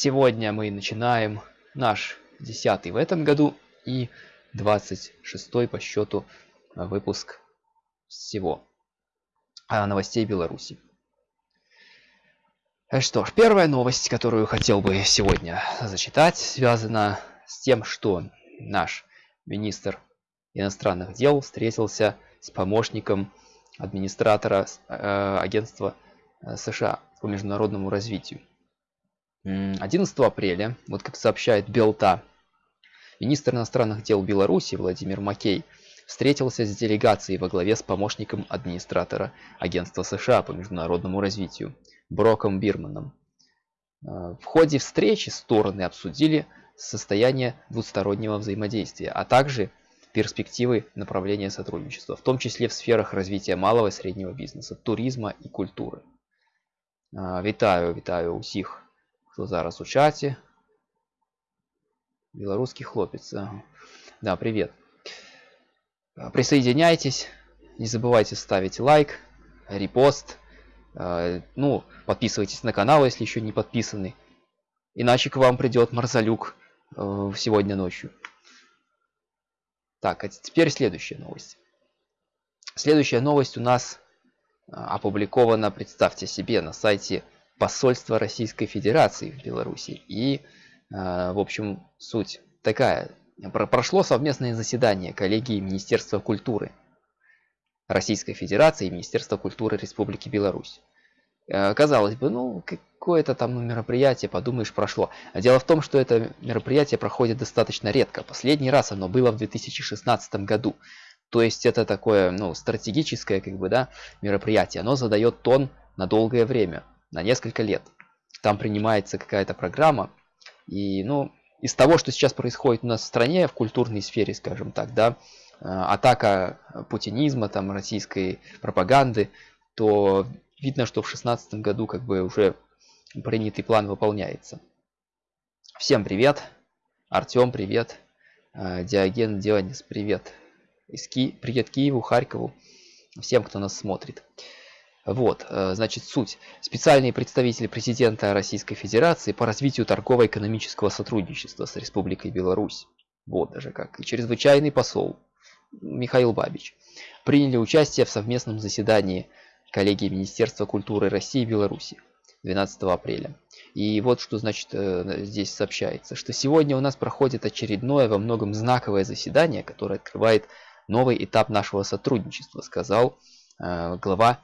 Сегодня мы начинаем наш десятый в этом году и 26 по счету выпуск всего новостей Беларуси. Что ж, первая новость, которую хотел бы сегодня зачитать, связана с тем, что наш министр иностранных дел встретился с помощником администратора э, агентства э, США по международному развитию. 11 апреля, вот как сообщает Белта, министр иностранных дел Беларуси Владимир Макей встретился с делегацией во главе с помощником администратора агентства США по международному развитию Броком Бирманом. Э, в ходе встречи стороны обсудили состояние двустороннего взаимодействия, а также перспективы направления сотрудничества, в том числе в сферах развития малого и среднего бизнеса, туризма и культуры. Вітаю, вітаю усіх, хто зараз у чаті. Белорусский хлопец. Да, привет. Присоединяйтесь. Не забывайте ставить лайк, репост. Ну, подписывайтесь на канал, если еще не подписаны. Иначе к вам придет Марзалюк сегодня ночью. Так, а теперь следующая новость. Следующая новость у нас а, опубликована, представьте себе, на сайте посольства Российской Федерации в Беларуси. И, а, в общем, суть такая. Прошло совместное заседание коллегии Министерства культуры Российской Федерации и Министерства культуры Республики Беларусь. А, казалось бы, ну, какое-то там мероприятие, подумаешь, прошло. Дело в том, что это мероприятие проходит достаточно редко. Последний раз оно было в 2016 году. То есть это такое, ну, стратегическое, как бы, да, мероприятие. Оно задает тон на долгое время, на несколько лет. Там принимается какая-то программа. И, ну, из того, что сейчас происходит у нас в стране, в культурной сфере, скажем так, да, э, атака путинизма, там, российской пропаганды, то видно, что в 2016 году как бы уже принятый план выполняется. Всем привет. Артем, привет. Э, Диоген Дионис, привет. Из Ки... Привет Киеву, Харькову, всем, кто нас смотрит. Вот, э, значит, суть. Специальный представитель президента Российской Федерации по развитию торгово-экономического сотрудничества с Республикой Беларусь. Вот даже как. И чрезвычайный посол Михаил Бабич приняли участие в совместном заседании коллегии Министерства культуры России и Беларуси. 12 апреля. И вот что значит э, здесь сообщается, что сегодня у нас проходит очередное во многом знаковое заседание, которое открывает новый этап нашего сотрудничества, сказал э, глава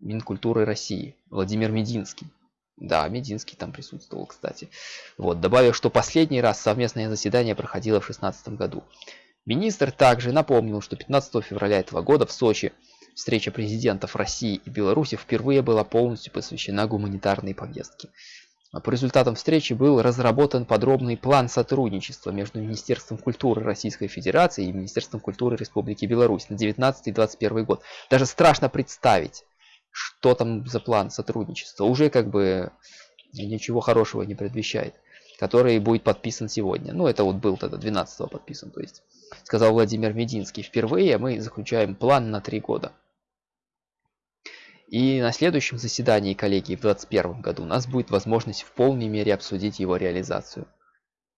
Минкультуры России Владимир Мединский. Да, Мединский там присутствовал, кстати. Вот, добавив, что последний раз совместное заседание проходило в 2016 году. Министр также напомнил, что 15 февраля этого года в Сочи Встреча президентов России и Беларуси впервые была полностью посвящена гуманитарной повестке. По результатам встречи был разработан подробный план сотрудничества между Министерством культуры Российской Федерации и Министерством культуры Республики Беларусь на 19-21 год. Даже страшно представить, что там за план сотрудничества. Уже как бы ничего хорошего не предвещает. Который будет подписан сегодня. Ну, это вот был тогда 12 подписан, то есть. Сказал Владимир Мединский. Впервые мы заключаем план на три года. И на следующем заседании коллегии в 2021 году у нас будет возможность в полной мере обсудить его реализацию,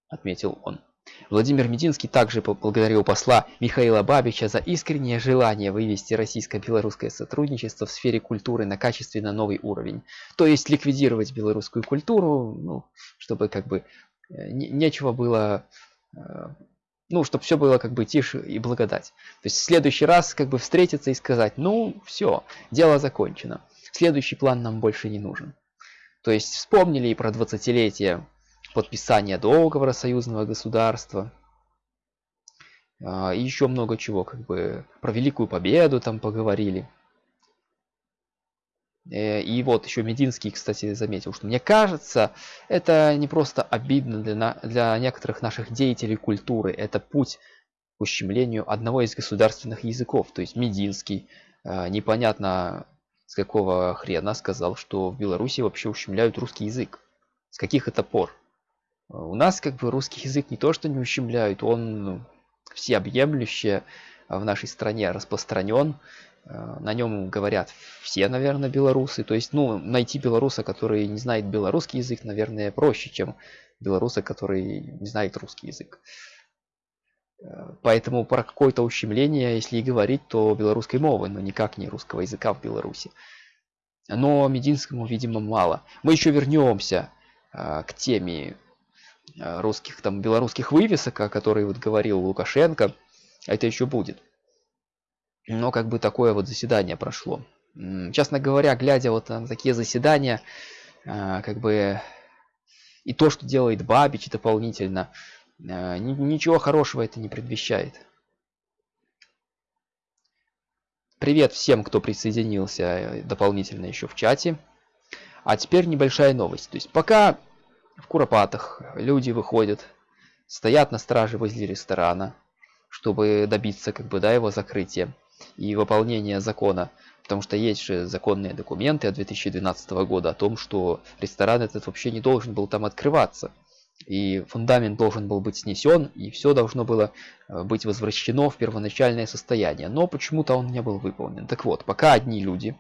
отметил он. Владимир Мединский также поблагодарил посла Михаила Бабича за искреннее желание вывести российско-белорусское сотрудничество в сфере культуры на качественно новый уровень. То есть ликвидировать белорусскую культуру, ну, чтобы как бы э, нечего было э, ну, чтобы все было как бы тише и благодать. То есть в следующий раз как бы встретиться и сказать, ну, все, дело закончено. Следующий план нам больше не нужен. То есть вспомнили и про 20-летие подписания договора союзного государства. А, и еще много чего, как бы про Великую Победу там поговорили. Э, и вот еще Мединский, кстати, заметил, что мне кажется, это не просто обидно для, для некоторых наших деятелей культуры, это путь к ущемлению одного из государственных языков. То есть Мединский, э, непонятно с какого хрена сказал, что в Беларуси вообще ущемляют русский язык. С каких это пор? У нас как бы русский язык не то что не ущемляют, он всеобъемлюще в нашей стране распространен Э, на нем говорят все, наверное, белорусы. То есть, ну, найти белоруса, который не знает белорусский язык, наверное, проще, чем белоруса, который не знает русский язык. Э, поэтому про какое-то ущемление, если и говорить, то белорусской мовы, но никак не русского языка в Беларуси. Но Мединскому, видимо, мало. Мы еще вернемся э, к теме русских, там, белорусских вывесок, о которой вот говорил Лукашенко. Это еще будет но как бы такое вот заседание прошло. Честно говоря, глядя вот на такие заседания, а, как бы и то, что делает Бабич дополнительно, а, ничего хорошего это не предвещает. Привет всем, кто присоединился э, дополнительно еще в чате. А теперь небольшая новость. То есть пока в Куропатах люди выходят, стоят на страже возле ресторана, чтобы добиться как бы да его закрытия и выполнения закона. Потому что есть же законные документы от 2012 года о том, что ресторан этот вообще не должен был там открываться. И фундамент должен был быть снесен, и все должно было э, быть возвращено в первоначальное состояние. Но почему-то он не был выполнен. Так вот, пока одни люди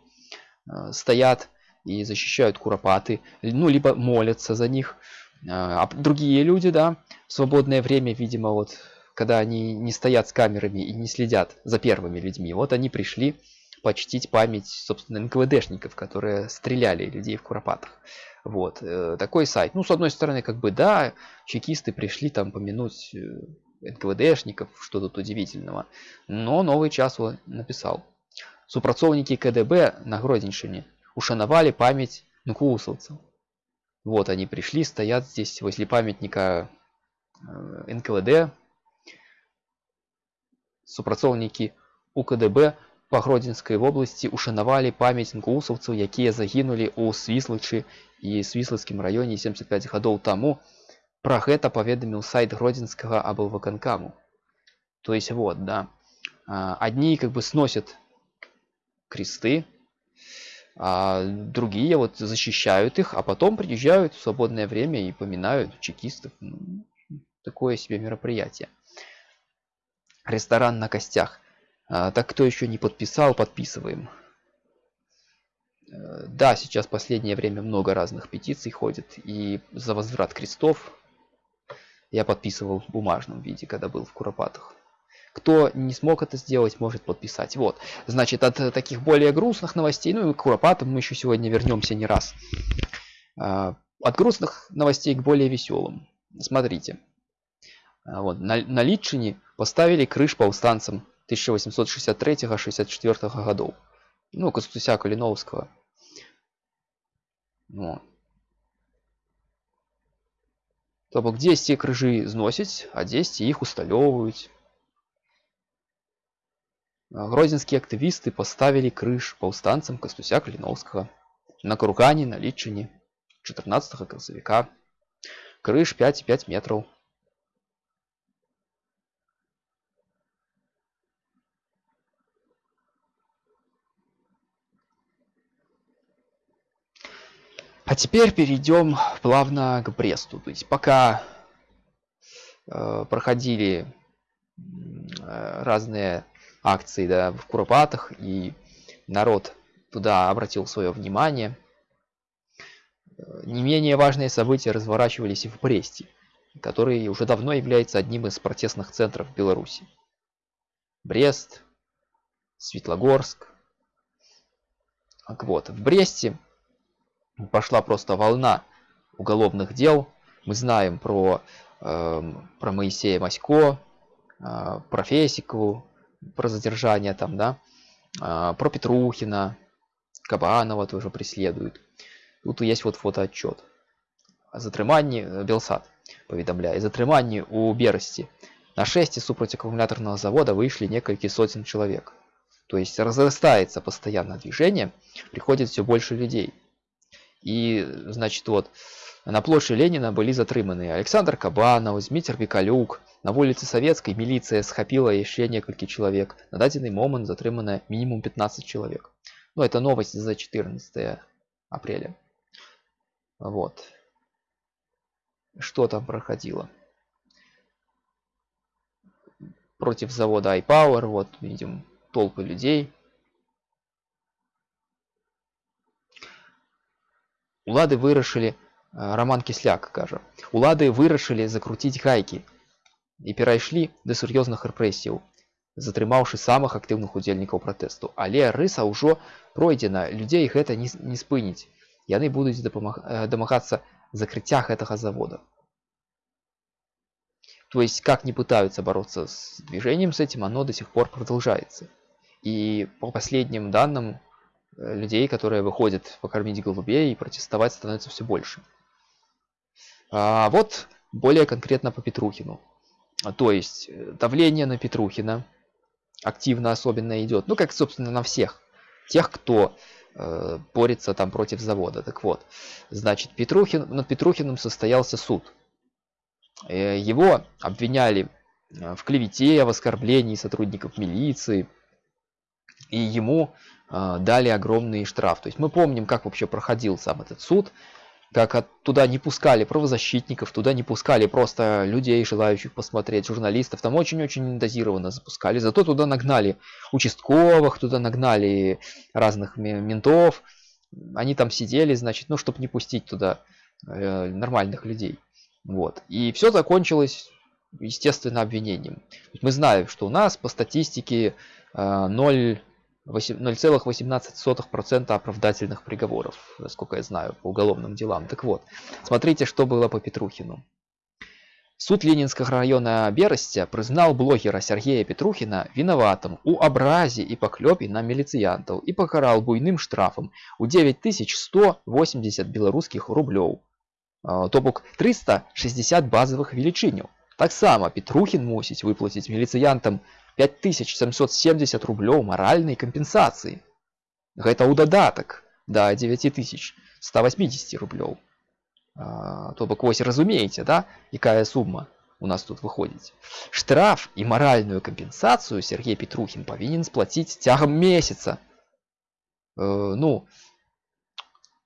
э, стоят и защищают куропаты, ну, либо молятся за них, э, а другие люди, да, в свободное время, видимо, вот когда они не стоят с камерами и не следят за первыми людьми. Вот они пришли почтить память, собственно, НКВДшников, которые стреляли людей в Куропатах. Вот, э, такой сайт. Ну, с одной стороны, как бы, да, чекисты пришли там помянуть э, НКВДшников, что тут удивительного. Но новый час он написал. Супрацовники КДБ на Гродненщине ушановали память нкусовцев. Вот они пришли, стоят здесь возле памятника э, НКВД, супрацоўнікі УКДБ па гродзенскай вобласці ушанавалі памяць інгусаўцаў якія загінулі ў свіслачы і свіслацкім раёне 75 гадоў таму пра гэта паведаміў сайт гродзенскага аблваканкаму то есть вот да одни как бы сносят кресты а другие вот защищают их а потом приезжают в свободное время и поминают чекистов ну, такое себе мероприятие Ресторан на костях. А, так кто еще не подписал, подписываем. Э, да, сейчас последнее время много разных петиций ходит. И за возврат крестов я подписывал в бумажном виде, когда был в Куропатах. Кто не смог это сделать, может подписать. Вот. Значит, от таких более грустных новостей, ну и к Куропатам мы еще сегодня вернемся не раз. А, от грустных новостей к более веселым. Смотрите. А, вот, на, на Литчине поставили крыш повстанцам 1863-64 годов. Ну, Костуся Калиновского. Вот. Тобто десь ці крыжы зносяць, а дзесьці іх усталёўваюць. Гродзенскія актывісты паставілі крыж паўстанцам Кастуся Каліноўскага на кургане на лічыне 14 красавіка. Крыж 5,5 метраў. А теперь перейдем плавно к Бресту. То есть пока э, проходили э, разные акции да, в Куропатах и народ туда обратил свое внимание, не менее важные события разворачивались и в Бресте, который уже давно является одним из протестных центров Беларуси. Брест, Светлогорск. Так вот, в Бресте пошла просто волна уголовных дел. Мы знаем про, э, про Моисея Масько, э, про Фесикову, про задержание там, да, э, про Петрухина, Кабанова тоже преследуют. Тут есть вот фотоотчет. Затриманні Белсад поведомляет. Затриманні у Берости на шесте супроть аккумуляторного завода вышли несколько сотен человек. То есть разрастается постоянно движение, приходит все больше людей. И, значит, вот, на площади Ленина были затрыманы Александр Кабанов, Змитер Викалюк. На улице Советской милиция схапіла еще несколько человек. На данный момент затрымана минимум 15 человек. Ну, это новость за 14 апреля. Вот. Что там проходило? Против завода iPower, вот видим толпы людей. Улады вырашили э, Роман Кисляк кажа, улады вырашили закрутить гайки і перайшлі да сур'ёзных рэпрэсіяў затрымаўшы самых актыўных удзельнікаў пратэсту але рыса ўжо пройдзена людзей гэта не, не спыніць яны будуць дапамаг... дамагацца закрыцця гэтага завода то есть как не пытаются бороться с движением с этим оно до сих пор продолжается и по последним данным э, людей которые выходят покормить голубей и протестовать становится все больше а вот более конкретно по петрухину то есть э, давление на петрухина активно особенно идет ну как собственно на всех. Тех кто э, борется там против завода. Так вот значит петрухин над петрухиным состоялся суд. Э, его обвиняли э, в клевете в оскорблении сотрудников милиции. И ему э, дали огромный штраф. То есть мы помним как вообще проходил сам этот суд как туда не пускали правозащитников, туда не пускали просто людей, желающих посмотреть, журналистов. Там очень-очень дозированно запускали. Зато туда нагнали участковых, туда нагнали разных ментов. Они там сидели, значит, ну, чтобы не пустить туда э, нормальных людей. Вот. И все закончилось, естественно, обвинением. Мы знаем, что у нас по статистике э, 0 0,18% оправдательных приговоров, насколько я знаю, по уголовным делам. Так вот, смотрите, что было по Петрухину. Суд Ленинского района Беростя признал блогера Сергея Петрухина виноватым у абразе и поклёпе на милициянтов и покарал буйным штрафом у 9180 белорусских рублёў, то бок 360 базовых велічыняў. Таксама Петрухин мусіць выплаціць міліцыянтам 5770 рублёў маральнай кампенсацыі. Гэта ў дадатак да 9180 рублёў. А, то бок вось разумееце, да, якая сума у нас тут выходзіць. Штраф і маральную кампенсацыю Сергей Петрухін павінен сплаціць цягам месяца. Э, ну,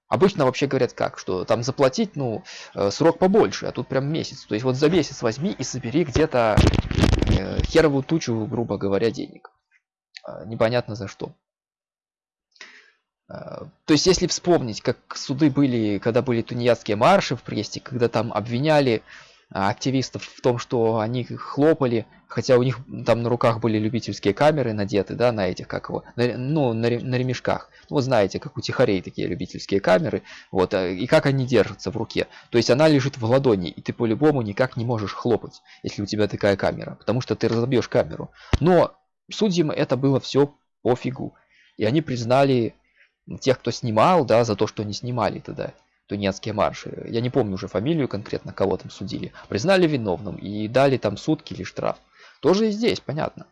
Обычно вообще говорят как, что там заплатить, ну, э, срок побольше, а тут прям месяц. То есть вот за месяц возьми и собери где-то э, херовую тучу, грубо говоря, денег. А, непонятно за что. А, то есть если вспомнить, как суды были, когда были тунеядские марши в Престе, когда там обвиняли а, активистов в том, что они хлопали, хотя у них там на руках были любительские камеры надеты, да, на этих, как его, на, ну, на, на ремешках. Ну, вы знаете, как у тихарей такие любительские камеры, вот, а, и как они держатся в руке. То есть она лежит в ладони, и ты по-любому никак не можешь хлопать, если у тебя такая камера, потому что ты разобьешь камеру. Но судьям это было все пофигу. И они признали тех, кто снимал, да, за то, что не снимали тогда тунецкие марши. Я не помню уже фамилию конкретно, кого там судили. Признали виновным и дали там сутки или штраф. Тоже и здесь, понятно.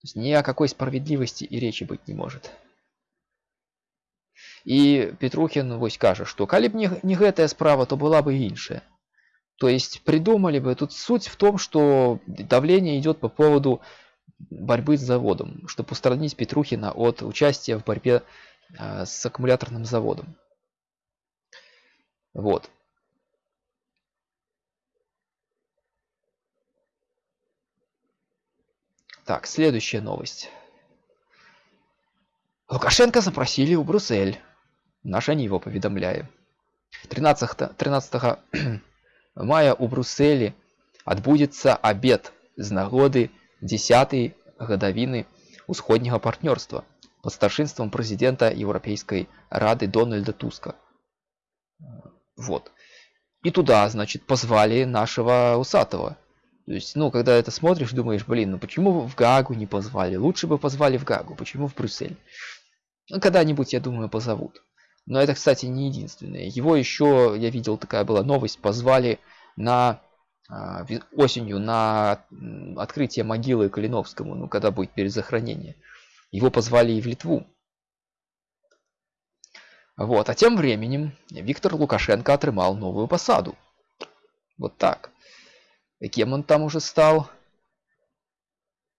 То есть ни о какой справедливости и речи быть не может. И Петрухин вось кажа, что калі б не, не гэтая справа, то была бы іншая. То есть придумали бы, тут суть в том, что давление идет по поводу борьбы с заводом, чтобы устранить Петрухина от участия в борьбе э, с аккумуляторным заводом. Вот. Так, следующая новость. Лукашенко запросили у Брюссель. Наша его поведомляем. 13, 13 мая у Брюсселі адбудзецца абед з нагоды 10 гадавіны усходняга партнёрства под старшинством президента Европейской Рады Дональда Туска. Вот. И туда, значит, позвали нашего усатого. То есть, ну, когда это смотришь, думаешь, блин, ну почему в Гагу не позвали? Лучше бы позвали в Гагу, почему в Брюссель? Ну, когда-нибудь, я думаю, позовут. Но это, кстати, не единственное. Его еще, я видел, такая была новость, позвали на а, осенью на открытие могилы Калиновскому, ну, когда будет перезахоронение. Его позвали и в Литву. Вот. А тем временем Виктор Лукашенко атрымал новую посаду. Вот так. И кем он там уже стал?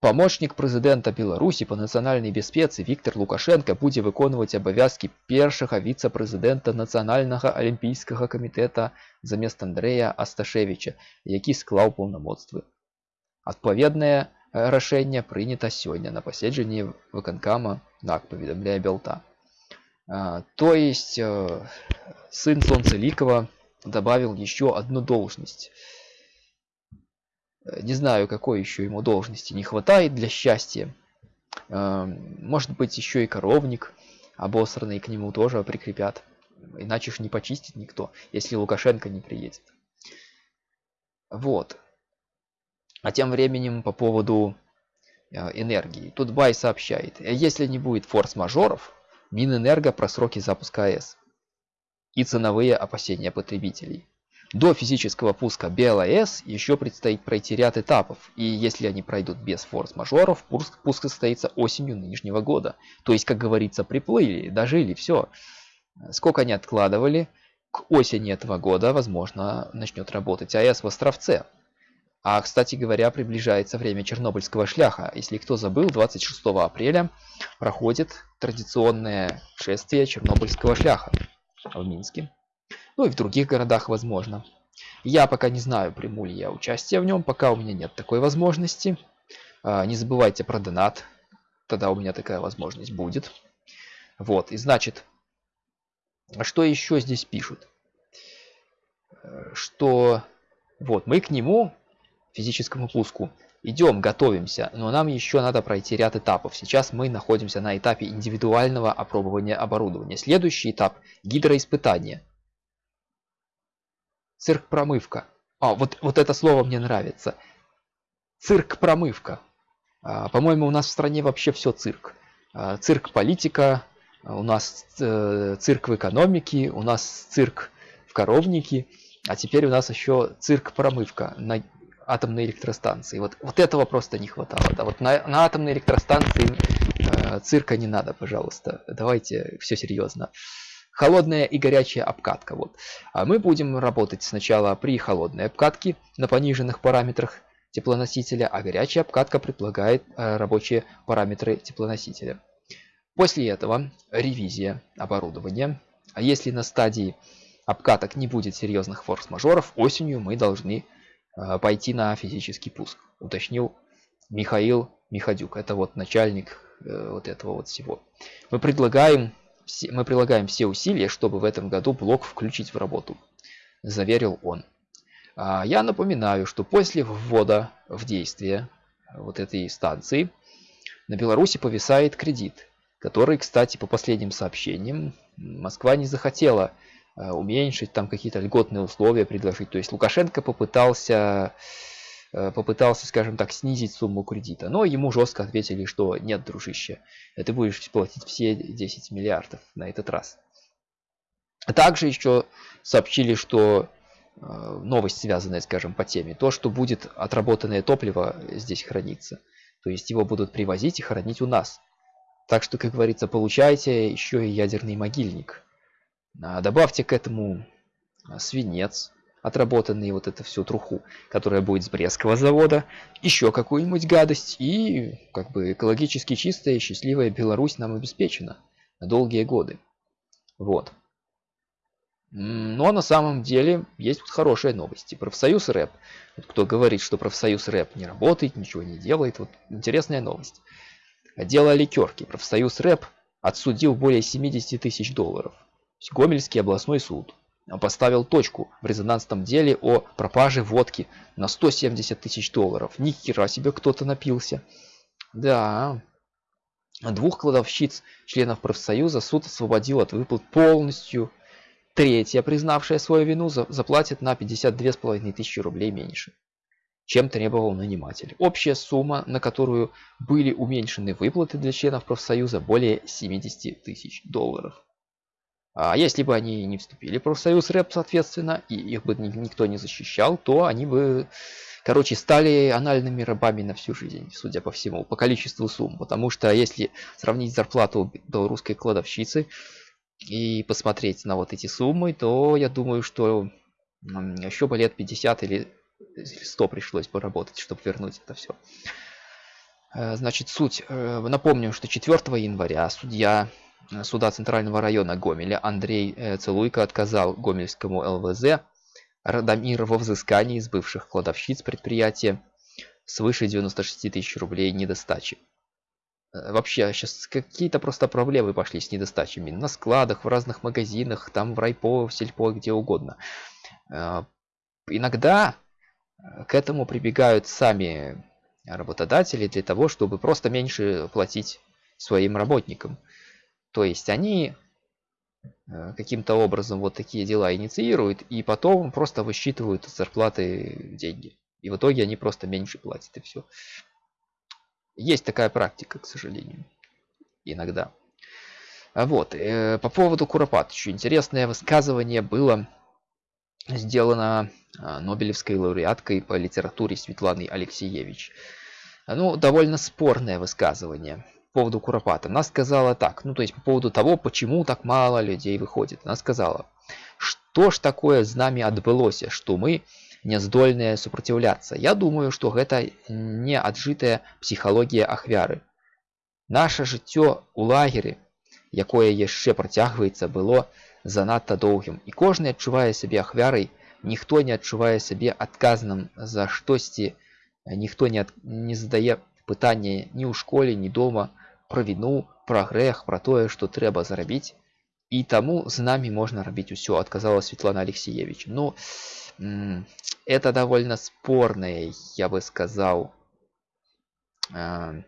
Помощник президента Беларуси по нацыянальнай бяспецы Виктор Лукашенко будзе выконваць абавязкі першага віцэ-прэзідэнта нацыянальнага алімпійскага камітэта замест Андрэя Асташевіча, які склаў паўнамоцтвы. Адпаведнае рашэнне прынята сёння на паседжанні выканкама НАК паведамляе Белта. А, то есть э, сын Солнцеликова добавил еще одну должность. Не знаю, какой еще ему должности не хватает для счастья. Может быть, еще и коровник обосранный к нему тоже прикрепят. Иначе ж не почистит никто, если Лукашенко не приедет. Вот. А тем временем по поводу э, энергии. Тут Бай сообщает, если не будет форс-мажоров, Минэнерго про сроки запуска АЭС и ценовые опасения потребителей. До физического пуска БЛАЭС еще предстоит пройти ряд этапов, и если они пройдут без форс-мажоров, пуск, пуск состоится осенью нынешнего года. То есть, как говорится, приплыли, дожили, все. Сколько они откладывали, к осени этого года, возможно, начнет работать АЭС в Островце. А, кстати говоря, приближается время Чернобыльского шляха. Если кто забыл, 26 апреля проходит традиционное шествие Чернобыльского шляха в Минске. Ну и в других городах, возможно. Я пока не знаю, приму ли я участие в нем, пока у меня нет такой возможности. А, не забывайте про донат, тогда у меня такая возможность будет. Вот, и значит, а что еще здесь пишут? Что вот мы к нему, физическому пуску, идем, готовимся, но нам еще надо пройти ряд этапов. Сейчас мы находимся на этапе индивидуального опробования оборудования. Следующий этап – гидроиспытания. Цирк-промывка. А, вот, вот это слово мне нравится. Цирк-промывка. А, По-моему, у нас в стране вообще все цирк. А, цирк-политика, у нас э, цирк в экономике, у нас цирк в коровнике, а теперь у нас еще цирк-промывка на атомной электростанции. Вот, вот этого просто не хватало. Да? Вот на, на атомной электростанции э, цирка не надо, пожалуйста. Давайте все серьезно. Холодная и горячая обкатка. Вот. А мы будем работать сначала при холодной обкатке на пониженных параметрах теплоносителя, а горячая обкатка предполагает э, рабочие параметры теплоносителя. После этого ревизия оборудования. А если на стадии обкаток не будет серьезных форс-мажоров, осенью мы должны э, пойти на физический пуск, уточнил Михаил Миходюк. Это вот начальник э, вот этого вот всего. Мы предлагаем, мы прилагаем все усилия, чтобы в этом году блок включить в работу, заверил он. А я напоминаю, что после ввода в действие вот этой станции на Беларуси повисает кредит который, кстати, по последним сообщениям, Москва не захотела э, уменьшить, там какие-то льготные условия предложить. То есть Лукашенко попытался, попытался, скажем так, снизить сумму кредита. Но ему жестко ответили, что нет, дружище, ты будешь платить все 10 миллиардов на этот раз. Также еще сообщили, что э, новость, связанная, скажем, по теме, то, что будет отработанное топливо здесь храниться. То есть его будут привозить и хранить у нас. Так что, как говорится, получайте еще и ядерный могильник. А, добавьте к этому а, свинец, отработанный вот это всю труху, которая будет с Брестского завода, еще какую-нибудь гадость, и как бы экологически чистая и счастливая Беларусь нам обеспечена на долгие годы. Вот. Но на самом деле есть вот хорошие новости. Профсоюз рэп. Вот кто говорит, что профсоюз рэп не работает, ничего не делает, вот интересная новость. Дело Ликерки. Профсоюз рэп отсудил более 70 тысяч долларов. Гомельский областной суд поставил точку в резонансном деле о пропаже водки на 170 тысяч долларов. Ни хера себе кто-то напился. Да. Двух кладовщиц, членов профсоюза, суд освободил от выплат полностью. Третья, признавшая свою вину, заплатит на 52,5 тысячи рублей меньше чем требовал наниматель. Общая сумма, на которую были уменьшены выплаты для членов профсоюза, более 70 тысяч долларов. А если бы они не вступили в профсоюз рэп, соответственно, и их бы никто не защищал, то они бы, короче, стали анальными рабами на всю жизнь, судя по всему, по количеству сумм. Потому что если сравнить зарплату белорусской кладовщицы и посмотреть на вот эти суммы, то я думаю, что еще бы лет 50 или 100 пришлось поработать, чтобы вернуть это все. Э, значит, суть. Э, напомню, что 4 января судья суда Центрального района Гомеля Андрей Целуйко отказал Гомельскому ЛВЗ Радомир во взыскании из бывших кладовщиц предприятия свыше 96 тысяч рублей недостачи. Э, вообще сейчас какие-то просто проблемы пошли с недостачами на складах, в разных магазинах, там в райпо, в сельпо, где угодно. Э, иногда э, к этому прибегают сами работодатели для того, чтобы просто меньше платить своим работникам. То есть они каким-то образом вот такие дела инициируют и потом просто высчитывают зарплаты деньги. И в итоге они просто меньше платят и все. Есть такая практика, к сожалению. Иногда. А вот, э, по поводу Куропат. Еще интересное высказывание было сделано э, Нобелевской лауреаткой по литературе Светланой Алексеевич. Ну, довольно спорное высказывание поводу Куропата. Она сказала так, ну, то есть по поводу того, почему так мало людей выходит. Она сказала, что ж такое з нами адбылося, что мы не здольныя супраціўляцца я думаю что гэта не аджытая псіхалогія ахвяры наше жыццё у лагеры якое яшчэ працягваецца было занадта доўгім і кожны адчувае сябе ахвярай ніхто не адчувае сябе адказным за штосьці ніхто не ад... не задае пытанне ні ў школе ні дома пра віну пра грэх пра тое што трэба зарабіць і таму з намі можна рабіць усё адказала Светлана Алексеевич ну это довольно спорное, я бы сказал, э,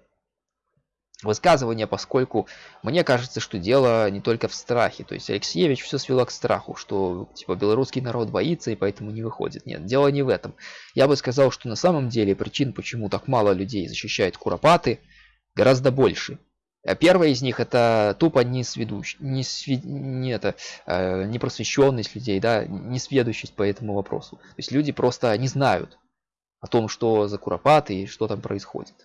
высказывание, поскольку мне кажется, что дело не только в страхе. То есть Алексеевич все свело к страху, что типа белорусский народ боится и поэтому не выходит. Нет, дело не в этом. Я бы сказал, что на самом деле причин, почему так мало людей защищает Куропаты, гораздо больше. А первая из них это тупо не сведущ, не, свед, не это, э, не просвещенность людей, да, не сведущесть по этому вопросу. То есть люди просто не знают о том, что за куропаты и что там происходит.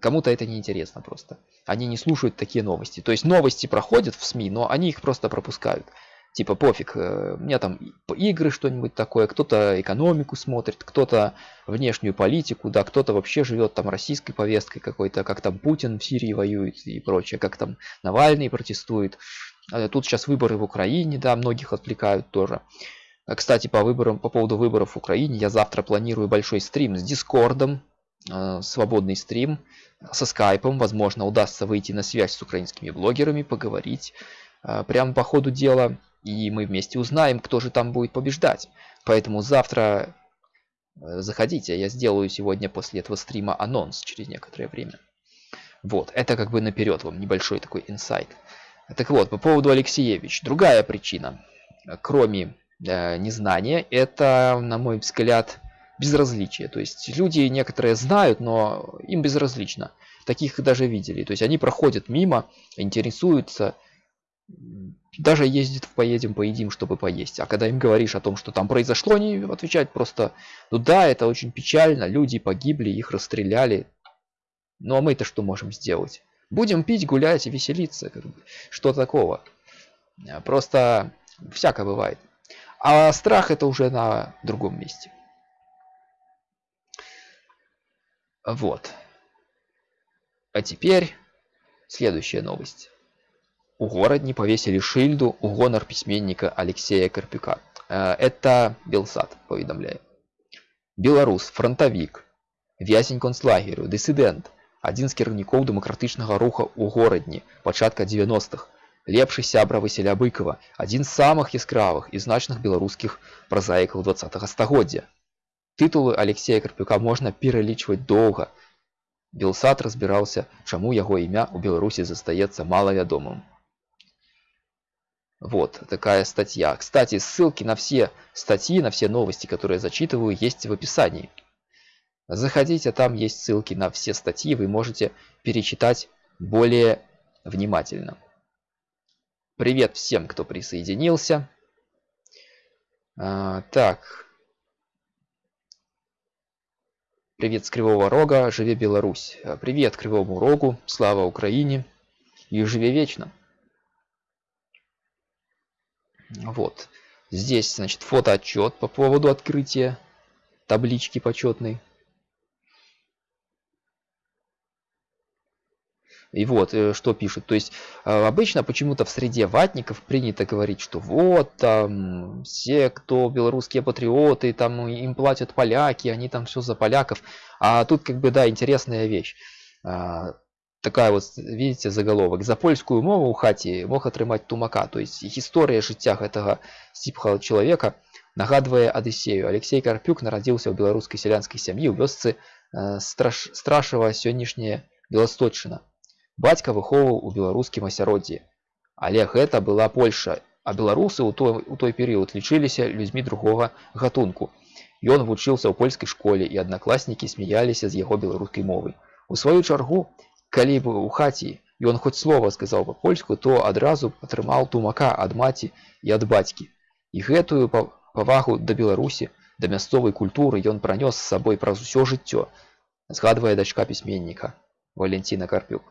Кому-то это не интересно просто. Они не слушают такие новости. То есть новости проходят в СМИ, но они их просто пропускают типа пофиг, э, у меня там игры что-нибудь такое, кто-то экономику смотрит, кто-то внешнюю политику, да, кто-то вообще живет там российской повесткой какой-то, как там Путин в Сирии воюет и прочее, как там Навальный протестует. Э, тут сейчас выборы в Украине, да, многих отвлекают тоже. Э, кстати, по выборам, по поводу выборов в Украине, я завтра планирую большой стрим с Дискордом, свободный стрим, со скайпом, возможно, удастся выйти на связь с украинскими блогерами, поговорить прямо по ходу дела и мы вместе узнаем, кто же там будет побеждать. Поэтому завтра э, заходите, я сделаю сегодня после этого стрима анонс через некоторое время. Вот, это как бы наперед вам небольшой такой инсайт. Так вот, по поводу Алексеевич. Другая причина, кроме э, незнания, это, на мой взгляд, безразличие. То есть люди некоторые знают, но им безразлично. Таких даже видели. То есть они проходят мимо, интересуются, даже ездит поедем, поедим, чтобы поесть. А когда им говоришь о том, что там произошло, они отвечают просто, ну да, это очень печально, люди погибли, их расстреляли. Ну а мы-то что можем сделать? Будем пить, гулять и веселиться. Что такого? Просто всякое бывает. А страх это уже на другом месте. Вот. А теперь следующая новость у горадні повесили шильду у гонар пісьменніка Алексея Карпюка. Э, это Белсад паведамляе. Беларус, фронтавік, вязень концлагерю, дысідэнт, адзін з кіраўнікоў дэмакратычнага руха ў горадні пачатка 90-х. Лепшы сябра Васіля Быкова, адзін з самых яскравых і значных беларускіх празаікаў 20 стагоддзя. Тытулы Алексея Карпюка можна пералічваць доўга. Белсад разбіраўся, чаму яго імя ў Беларусі застаецца малавядомым. Вот такая статья. Кстати, ссылки на все статьи, на все новости, которые я зачитываю, есть в описании. Заходите, там есть ссылки на все статьи, вы можете перечитать более внимательно. Привет всем, кто присоединился. А, так. Привет с Кривого Рога, живе Беларусь. Привет Кривому Рогу, слава Украине и живе вечно. Вот. Здесь, значит, фотоотчет по поводу открытия таблички почетной. И вот, э, что пишут. То есть, э, обычно почему-то в среде ватников принято говорить, что вот, там, все, кто белорусские патриоты, там, им платят поляки, они там все за поляков. А тут, как бы, да, интересная вещь А, такая вот видите заголовок за польскую мову у хаці мог атрымаць тумака то есть гісторыя жыцця гэтага сіпхала чалавека нагадвае адысею алексей карпюк нарадзіўся ў беларускай сялянскай сям'і ў вёсцы э, страш страшава сённяшняя беласточына бацька выхоўваў у беларускім асяроддзі але гэта была польша а беларусы у той у той перыяд лічыліся людзьмі другога гатунку ён вучыўся ў польскай школе і аднакласнікі смяяліся з яго беларускай мовы у сваю чаргу калі бы ў хаце ён хоць слова сказаў па-польску то адразу атрымаў тумака ад маці і ад бацькі і гэтую павагу да беларусі да мясцовай культуры ён пранёс з сабой праз усё жыццё згадвае дачка пісьменніка валентина карпюк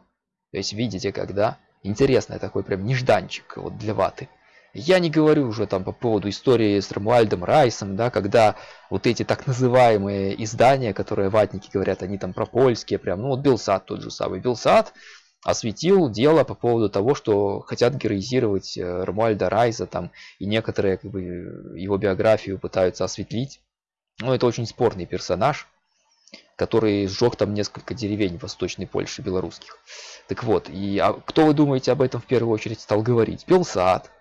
то есть видите когда интересный такой прям нежданчик вот для ваты я не говорю уже там по поводу истории с Рамуальдом Райсом, да, когда вот эти так называемые издания, которые ватники говорят, они там пропольские, прям, ну вот Белсад тот же самый. Белсад осветил дело по поводу того, что хотят героизировать э, Рамуальда Райса там, и некоторые как бы, его биографию пытаются осветлить. Ну, это очень спорный персонаж, который сжег там несколько деревень в Восточной Польше белорусских. Так вот, и а кто вы думаете об этом в первую очередь стал говорить? Белсад,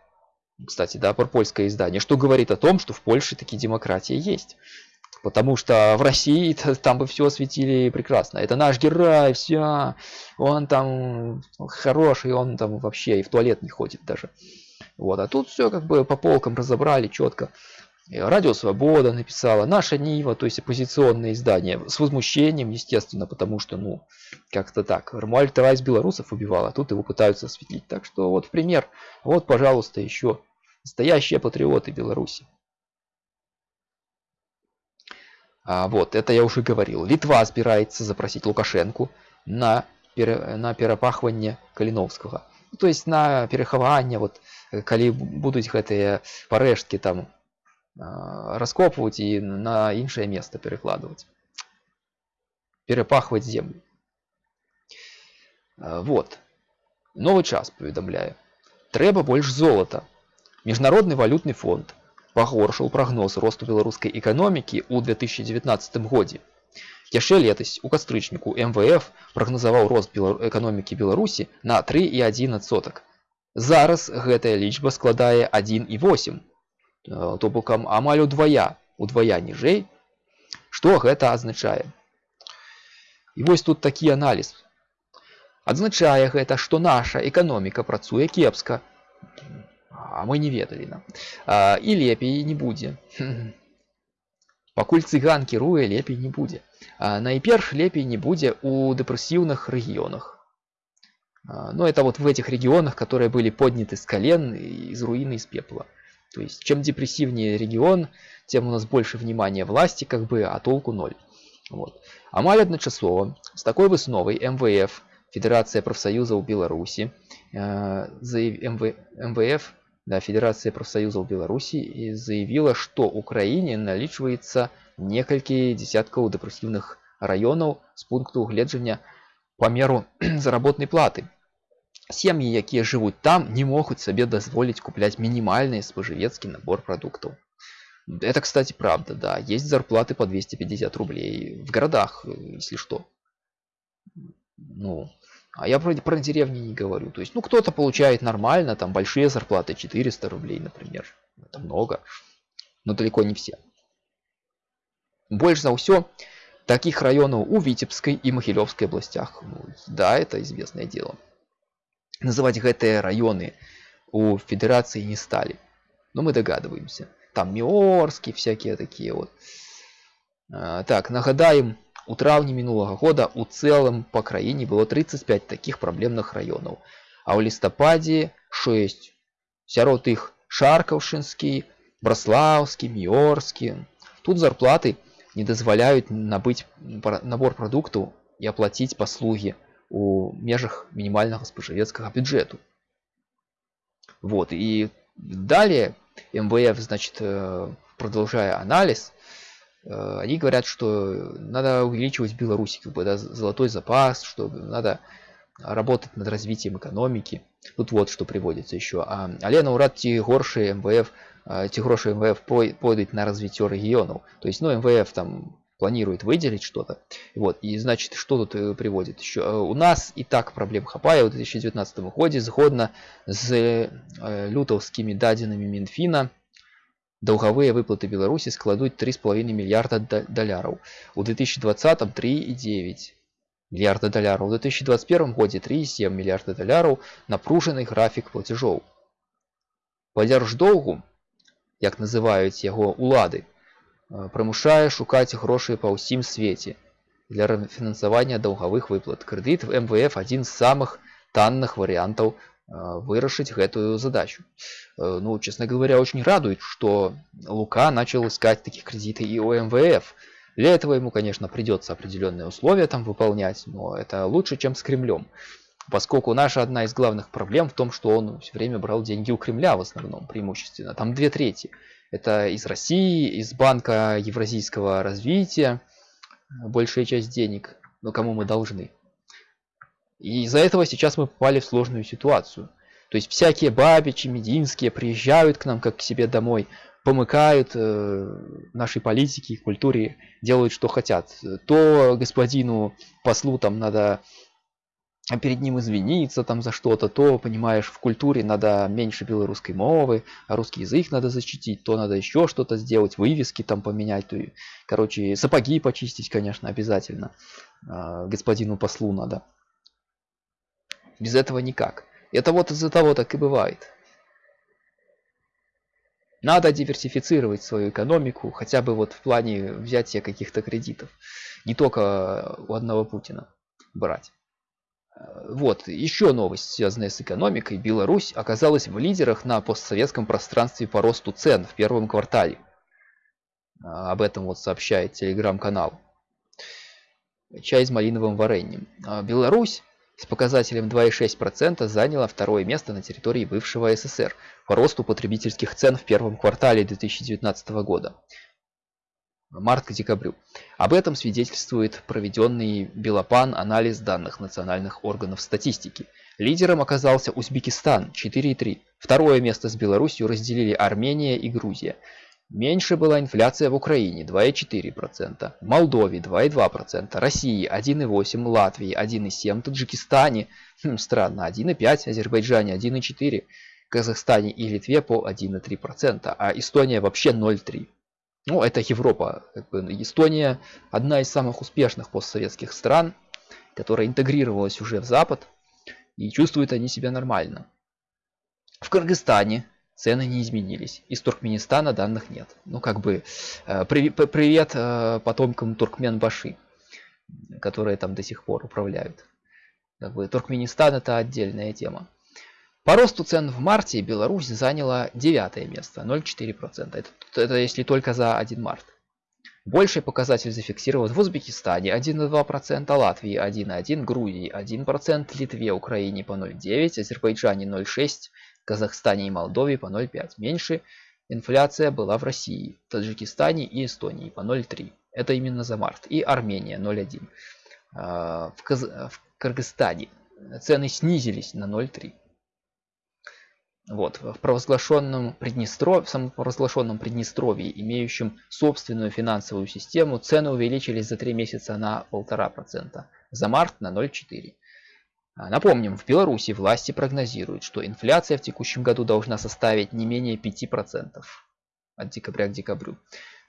кстати, да, про польское издание, что говорит о том, что в Польше такие демократии есть. Потому что в России там бы все осветили прекрасно. Это наш герой, все. Он там хороший, он там вообще и в туалет не ходит даже. Вот, а тут все как бы по полкам разобрали четко. Радио Свобода написала, Наша Нива, то есть оппозиционное издание, с возмущением, естественно, потому что, ну, как-то так. Ромуальд-то Райс белорусов убивал, а тут его пытаются осветлить. Так что вот пример. Вот, пожалуйста, еще Настоящие патриоты Беларуси. А, вот, это я уже говорил. Литва збираецца запросить Лукашенку на, пере, на перапахванне Каліновскага. Ну, то есть на перахаванне, вот, калі будуць гэтыя парэшткі там а, раскопваць і на іншае место перакладваць. Перапахваць землю. А, вот. Новы час паведамляе. Трэба больш золата Міжнародны валютны фонд пагоршыў прагноз росту беларускай эканомікі ў 2019 годзе. Яшчэ летась у кастрычніку МВФ прагназаваў рост эканомікі Беларусі на 3,1 Зараз гэтая лічба складае 1,8 э, то бокам амаль удвая удвая ніжэй. Што гэта азначае? І вось тут такі аналіз. Адзначае гэта, што наша эканоміка працуе кепска, а мы не ведалі нам і лепей не будзе пакуль цыган кіруе лепей не будзе найперш лепей не будзе у дэпрэсіўных рэгіёнах но это вот в этих регионах которые были подняты с колен из руины из пепла то есть чем депрессивнее регион тем у нас больше внимания власти как бы а толку ноль вот амаль адначасова с такой высновай мвф федерация профсоюзаў беларусі э, за мв мвф да, Федерация профсоюзов Беларуси заявила, что Украине наличивается некалькі десяткаў дэпрэсіўных раёнаў з пункту гледжання памеру заработной платы. Сем'і, якія жывуць там, не могуць сабе дазволіць купляць мінімальны спажывецкі набор продуктов. Это, кстати, правда, да. Есть зарплаты по 250 рублей в городах, если что. Ну, а я про, про деревни не говорю. То есть, ну, кто-то получает нормально, там, большие зарплаты, 400 рублей, например. Это много, но далеко не все. Больше за все таких районов у Витебской и Могилевской областях. Ну, да, это известное дело. Называть гэтые районы у федерации не стали. Но мы догадываемся. Там Миорские всякие такие вот. А, так, нагадаем, у траўні мінулага года у цэлым па краіне было 35 такіх праблемных раёнаў а ў лістападзе 6 сярод іх шаркаўшынскі браслаўскі міорскі тут зарплаты не дазваляюць набыць набор прадуктаў і аплаціць паслугі у межах мінімальнага спажывецкага бюджэту вот і далее мвф значит э, продолжая анализ Э, они говорят, что надо увеличивать в Беларуси как бы, да, золотой запас, что надо работать над развитием экономики. Тут вот что приводится еще. А, але наўрад ці горшыя МВФ ці грошы МВФ пойдуць на развіццё рэгіёнаў. То есть ну МВФ там планирует выделить что-то. Вот, и значит, что тут э, приводит еще? Э, у нас и так проблем хапае у 2019 году згодна з э, лютаўскімі дадзенымі Мінфіна, Долговые выплаты Беларуси складут 3,5 миллиарда долларов. У 2020 3,9 миллиарда долларов. У 2021 году 3,7 миллиарда долларов. Напруженный график платежов. По держдолгу, як называют его улады, прымушае шукаць грошы па ўсім свеце для рэфінансавання даўгавых выплат. Крэдыт в МВФ адзін з самых танных вариантов вырашить эту задачу. Ну, честно говоря, очень радует, что Лука начал искать таких кредиты и у МВФ. Для этого ему, конечно, придется определенные условия там выполнять, но это лучше, чем с Кремлем. Поскольку наша одна из главных проблем в том, что он все время брал деньги у Кремля в основном, преимущественно. Там две трети. Это из России, из Банка Евразийского развития, большая часть денег, но кому мы должны. И из-за этого сейчас мы попали в сложную ситуацию. То есть всякие бабичи, мединские приезжают к нам как к себе домой, помыкают э, нашей политике и культуре, делают что хотят. То господину послу там надо а перед ним извиниться там за что-то, то, понимаешь, в культуре надо меньше белорусской мовы, а русский язык надо защитить, то надо еще что-то сделать, вывески там поменять, то, короче, сапоги почистить, конечно, обязательно, а, господину послу надо. Без этого никак. Это вот из-за того так и бывает. Надо диверсифицировать свою экономику, хотя бы вот в плане взятия каких-то кредитов. Не только у одного Путина брать. Вот, еще новость, связанная с экономикой. Беларусь оказалась в лидерах на постсоветском пространстве по росту цен в первом квартале. А, об этом вот сообщает телеграм-канал. Чай с малиновым вареньем. А, Беларусь с показателем 2,6% заняла второе место на территории бывшего СССР по росту потребительских цен в первом квартале 2019 года март к декабрю. Об этом свидетельствует проведенный Белопан анализ данных национальных органов статистики. Лидером оказался Узбекистан 4,3. Второе место с Беларусью разделили Армения и Грузия. Меньше была инфляция в Украине 2,4%, в Молдове 2,2%, России 1,8%, Латвии 1,7%, Таджикистане, хм, странно, 1,5%, Азербайджане 1,4%, Казахстане и Литве по 1,3%, а Эстония вообще 0,3%. Ну, это Европа. Эстония одна из самых успешных постсоветских стран, которая интегрировалась уже в Запад, и чувствуют они себя нормально. В Кыргызстане цены не изменились. Из Туркменистана данных нет. Ну, как бы, э, привет э, потомкам Туркмен-Баши, которые там до сих пор управляют. Как бы, Туркменистан это отдельная тема. По росту цен в марте Беларусь заняла девятое место, 0,4%. Это, это если только за 1 март. Больший показатель зафиксирован в Узбекистане 1,2%, Латвии 1,1%, Грузии 1%, Литве, Украине по 0,9%, Азербайджане 0,6%, Казахстане и Молдове по 0,5%. Меньше инфляция была в России, Таджикистане и Эстонии по 0,3%. Это именно за март. И Армения 0,1%. А, в, Каз... в Кыргызстане цены снизились на 0,3%. Вот, в провозглашенном Приднестровье, в самопровозглашенном Приднестровье, имеющем собственную финансовую систему, цены увеличились за 3 месяца на 1,5%, за март на 0,4%. А, напомним, в Беларуси власти прогнозируют, что инфляция в текущем году должна составить не менее 5% от декабря к декабрю.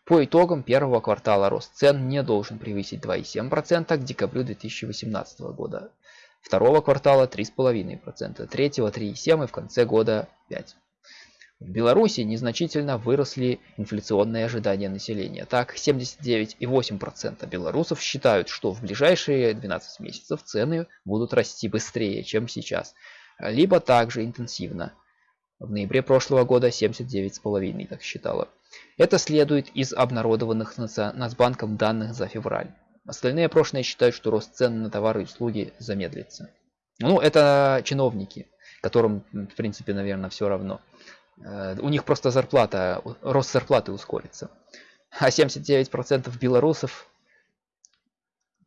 По итогам первого квартала рост цен не должен превысить 2,7% к декабрю 2018 года второго квартала 3,5%, третьего 3,7% и в конце года 5%. В Беларуси незначительно выросли инфляционные ожидания населения. Так, 79,8% белорусов считают, что в ближайшие 12 месяцев цены будут расти быстрее, чем сейчас, либо также интенсивно. В ноябре прошлого года 79,5% так считало. Это следует из обнародованных Нацбанком данных за февраль. Остальные прошлые считают, что рост цен на товары и услуги замедлится. Ну, это чиновники, которым, в принципе, наверное, все равно. Э, у них просто зарплата, рост зарплаты ускорится. А 79% белорусов,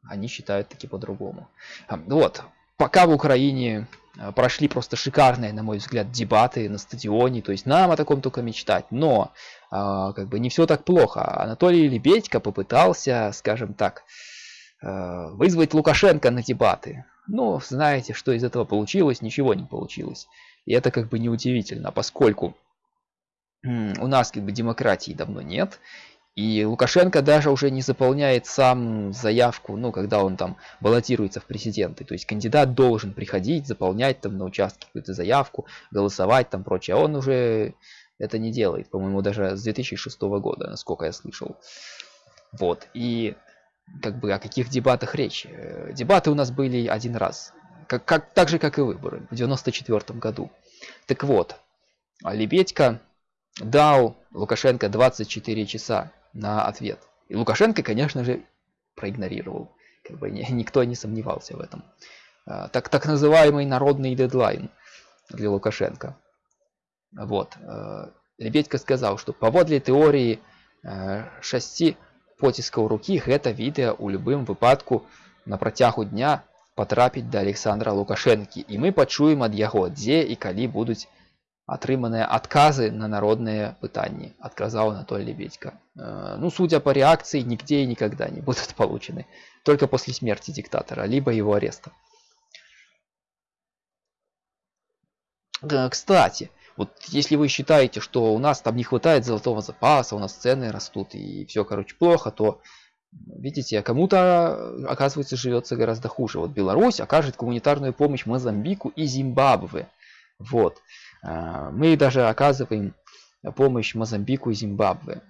они считают таки по-другому. Вот, пока в Украине э, прошли просто шикарные, на мой взгляд, дебаты на стадионе, то есть нам о таком только мечтать, но а, как бы не все так плохо. Анатолий Лебедько попытался, скажем так, э, вызвать Лукашенко на дебаты. Ну, знаете, что из этого получилось? Ничего не получилось. И это как бы неудивительно, поскольку у нас как бы демократии давно нет, и Лукашенко даже уже не заполняет сам заявку, ну, когда он там баллотируется в президенты. То есть кандидат должен приходить, заполнять там на участке какую-то заявку, голосовать там прочее. А он уже это не делает, по-моему, даже с 2006 года, насколько я слышал. Вот, и как бы о каких дебатах речь? Э, дебаты у нас были один раз, как, как, так же, как и выборы в 94 году. Так вот, Лебедько дал Лукашенко 24 часа на ответ. И Лукашенко, конечно же, проигнорировал. Как бы никто не сомневался в этом. А, так, так называемый народный дедлайн для Лукашенко. Вот. А, Лебедько сказал, что поводле теории а, шасси поціскаў рукі гэта відэа ў любым выпадку на працягу дня патрапіць да Александра Лукашэнкі і мы пачуем ад яго дзе і калі будуць атрыманыя адказы на народныя пытанні адказаў Анатолий Лебедько э, ну судя по реакции нигде и никогда не будут получены. Только после смерти диктатора либо его ареста. Э, кстати вот если вы считаете что у нас там не хватает золотого запаса у нас цены растут и все короче плохо то видите кому-то оказывается живется гораздо хуже. Вот беларусь окажет гуманитарную помощь мозамбику и зимбабве. Вот. а, мы даже оказываем помощь Мозамбику и Зимбабве.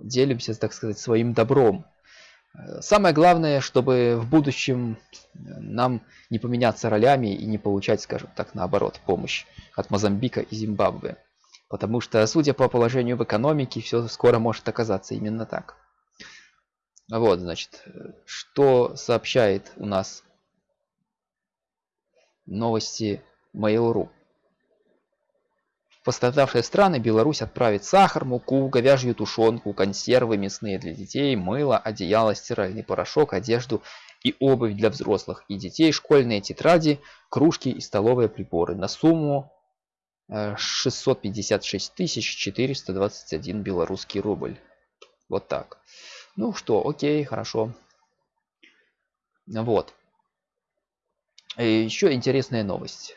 Делимся, так сказать, своим добром. Самое главное, чтобы в будущем нам не поменяться ролями и не получать, скажем так, наоборот, помощь от Мозамбика и Зимбабве. Потому что, судя по положению в экономике, все скоро может оказаться именно так. Вот, значит, что сообщает у нас новости Mail.ru. Пострадавшие страны Беларусь отправит сахар, муку, говяжью тушенку, консервы мясные для детей, мыло, одеяло, стиральный порошок, одежду и обувь для взрослых и детей, школьные тетради, кружки и столовые приборы на сумму 656 э, 421 белорусский рубль. Вот так. Ну что, окей, хорошо. Вот. И еще интересная новость.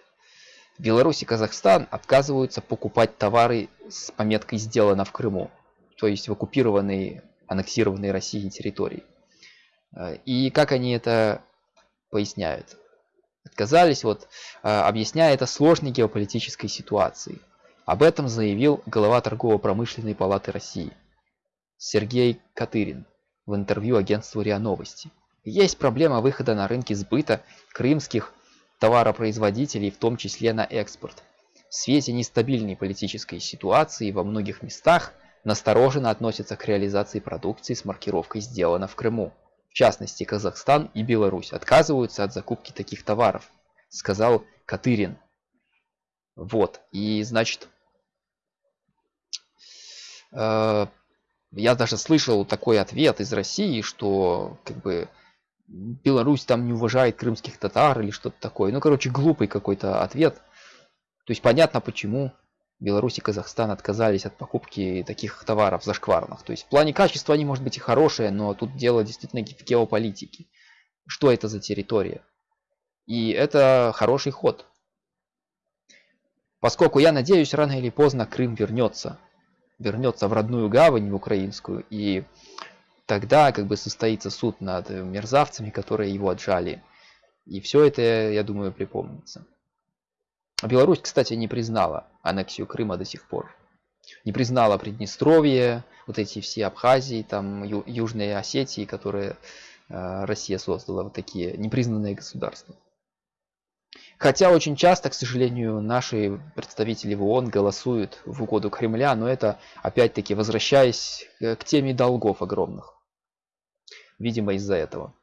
Беларусь и Казахстан отказываются покупать товары с пометкой «Сделано в Крыму», то есть в оккупированной, аннексированной Россией территории. Э, и как они это поясняют? Отказались, вот, э, объясняя это сложной геополитической ситуацией. Об этом заявил глава торгово-промышленной палаты России Сергей Катырин в интервью агентству РИА Новости. Есть проблема выхода на рынки сбыта крымских товаропроизводителей, в том числе на экспорт. В свете нестабильной политической ситуации во многих местах настороженно относятся к реализации продукции с маркировкой «Сделано в Крыму». В частности, Казахстан и Беларусь отказываются от закупки таких товаров, сказал Катырин. Вот, и значит, э, я даже слышал такой ответ из России, что как бы Беларусь там не уважает крымских татар или что-то такое. Ну, короче, глупый какой-то ответ. То есть понятно, почему Беларусь и Казахстан отказались от покупки таких товаров зашкварных. То есть в плане качества они, может быть, и хорошие, но тут дело действительно в геополитике. Что это за территория? И это хороший ход. Поскольку я надеюсь, рано или поздно Крым вернется. Вернется в родную гавань, в украинскую. И тогда как бы состоится суд над мерзавцами, которые его отжали. И все это, я думаю, припомнится. Беларусь, кстати, не признала аннексию Крыма до сих пор. Не признала Приднестровье, вот эти все Абхазии, там Ю Южные Осетии, которые э, Россия создала, вот такие непризнанные государства. Хотя очень часто, к сожалению, наши представители в ООН голосуют в угоду Кремля, но это опять-таки возвращаясь к теме долгов огромных видимо, из-за этого.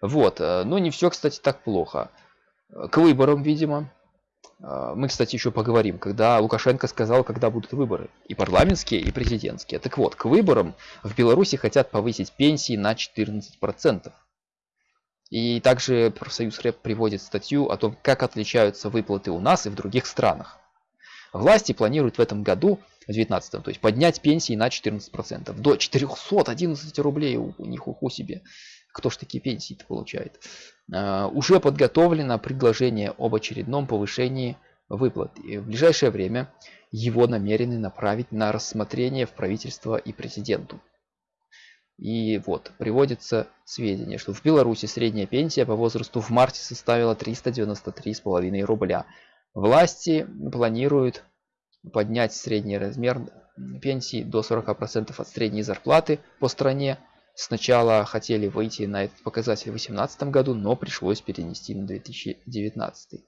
Вот, э, но не все, кстати, так плохо. К выборам, видимо. Э, мы, кстати, еще поговорим, когда Лукашенко сказал, когда будут выборы. И парламентские, и президентские. Так вот, к выборам в Беларуси хотят повысить пенсии на 14%. И также профсоюз РЭП приводит статью о том, как отличаются выплаты у нас и в других странах. Власти планируют в этом году в 19 то есть поднять пенсии на 14%. До 411 рублей у, у них уху себе. Кто ж такие пенсии-то получает? Uh, уже подготовлено предложение об очередном повышении выплат. И в ближайшее время его намерены направить на рассмотрение в правительство и президенту. И вот, приводится сведения, что в Беларуси средняя пенсия по возрасту в марте составила 393,5 рубля. Власти планируют поднять средний размер пенсии до 40% от средней зарплаты по стране. Сначала хотели выйти на этот показатель в 2018 году, но пришлось перенести на 2019.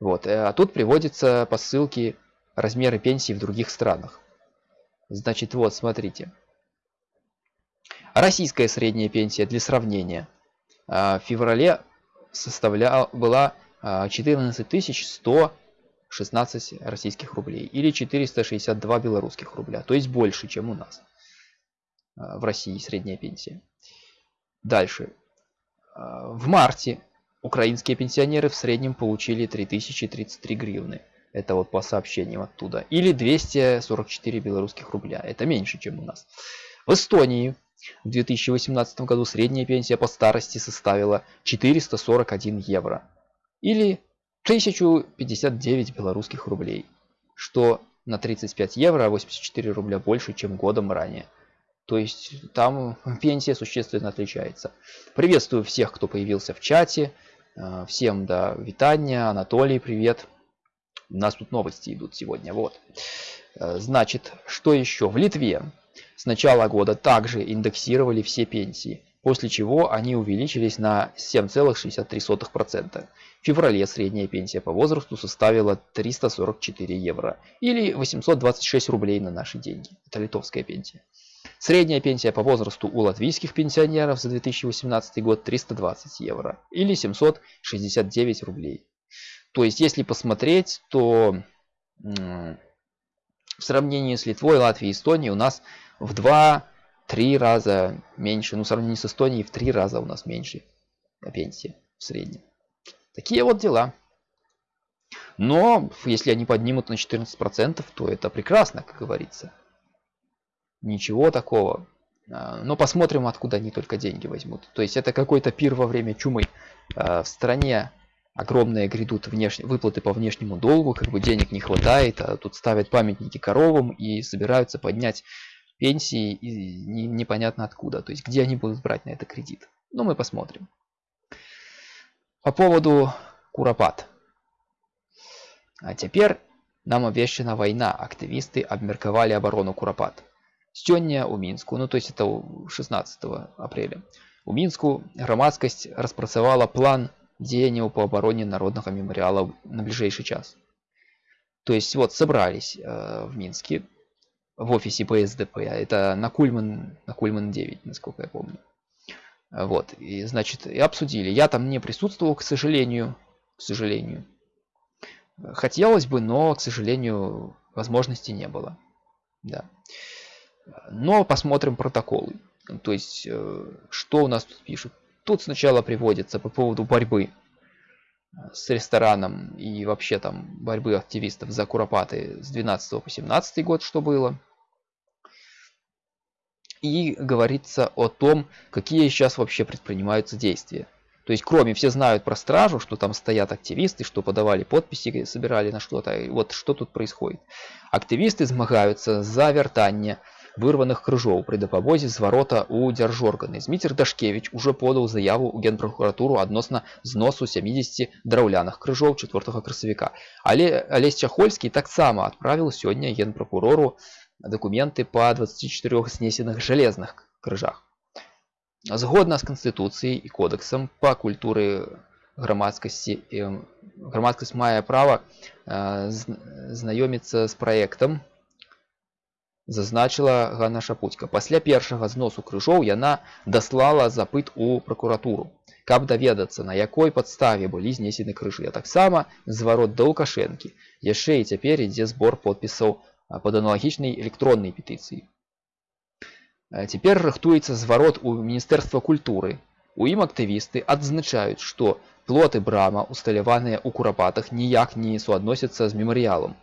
Вот. Э, а тут приводятся по ссылке размеры пенсий в других странах. Значит, вот, смотрите. Российская средняя пенсия для сравнения а, в феврале составляла, была 14 а, 116 российских рублей или 462 белорусских рубля, то есть больше, чем у нас а, в России средняя пенсия. Дальше. В марте украинские пенсионеры в среднем получили 3033 гривны. Это вот по сообщениям оттуда. Или 244 белорусских рубля. Это меньше, чем у нас. В Эстонии в 2018 году средняя пенсия по старости составила 441 евро. Или 1059 белорусских рублей. Что на 35 евро, 84 рубля больше, чем годом ранее. То есть там пенсия существенно отличается. Приветствую всех, кто появился в чате. Э, всем да, витания, Анатолий, привет. У нас тут новости идут сегодня. Вот. Э, значит, что еще? В Литве с начала года также индексировали все пенсии, после чего они увеличились на 7,63%. В феврале средняя пенсия по возрасту составила 344 евро или 826 рублей на наши деньги. Это литовская пенсия. Средняя пенсия по возрасту у латвийских пенсионеров за 2018 год 320 евро или 769 рублей. То есть, если посмотреть, то в сравнении с Литвой, Латвией и Эстонией у нас в 2-3 раза меньше. Ну, в сравнении с Эстонией в 3 раза у нас меньше пенсии в среднем. Такие вот дела. Но если они поднимут на 14%, то это прекрасно, как говорится. Ничего такого. А, но посмотрим, откуда они только деньги возьмут. То есть это какой-то пир во время чумы. А, в стране огромные грядут внеш... выплаты по внешнему долгу, как бы денег не хватает, а тут ставят памятники коровам и собираются поднять пенсии и не, непонятно откуда. То есть где они будут брать на это кредит. Ну мы посмотрим. По поводу Куропат. А теперь нам обещана война. Активисты обмерковали оборону Куропат. Сёння у Мінску, ну то есть это 16 апреля. У Мінску громадскость распрацавала план деяниям по обороне народного мемориала на ближайший час. То есть вот собрались э, в Минске в офисе ПСДП, это на Кульман, на Кульман 9, насколько я помню. Вот, и значит, и обсудили. Я там не присутствовал, к сожалению, к сожалению. Хотелось бы, но, к сожалению, возможности не было. Да. Но посмотрим протоколы. То есть, э, что у нас тут пишут. Тут сначала приводится по поводу борьбы с рестораном и вообще там борьбы активистов за Куропаты с 12 по 17 год, что было. И говорится о том, какие сейчас вообще предпринимаются действия. То есть, кроме, все знают про стражу, что там стоят активисты, что подавали подписи, собирали на что-то. Вот что тут происходит. Активисты змагаются за вертание вырваных крыжоў пры дапамозе зварота ў дзяржорганы зміцер дашкевич уже подаў заяву ў генпракуратуру адносна зносу 70 драўляных крыжоў 4 красавіка але алесь чахольскі таксама адправіў сёння генпракурору дакументы по 24 снесеных жалезных крыжах згодна з канстытуцыяй і кодексам па культуры грамадскасці грамадскасць мае права знаёміцца з праектам Зазначыла Ганна Шапуцька. Пасля першага зносу крыжоў яна даслала запыт у пракуратуру, каб даведацца, на якой падставе былі знесены крыжы, а таксама зварот да Лукашэнкі. Яшчэ і цяпер ідзе збор подпісаў пад аналагічнай электроннай петыцыі. Цяпер рыхтуецца зварот у міністэрства культуры. У ім актывісты адзначаюць, што плоты брама усталяваныя ў курапатах ніяк не суадносяцца з мемарыялам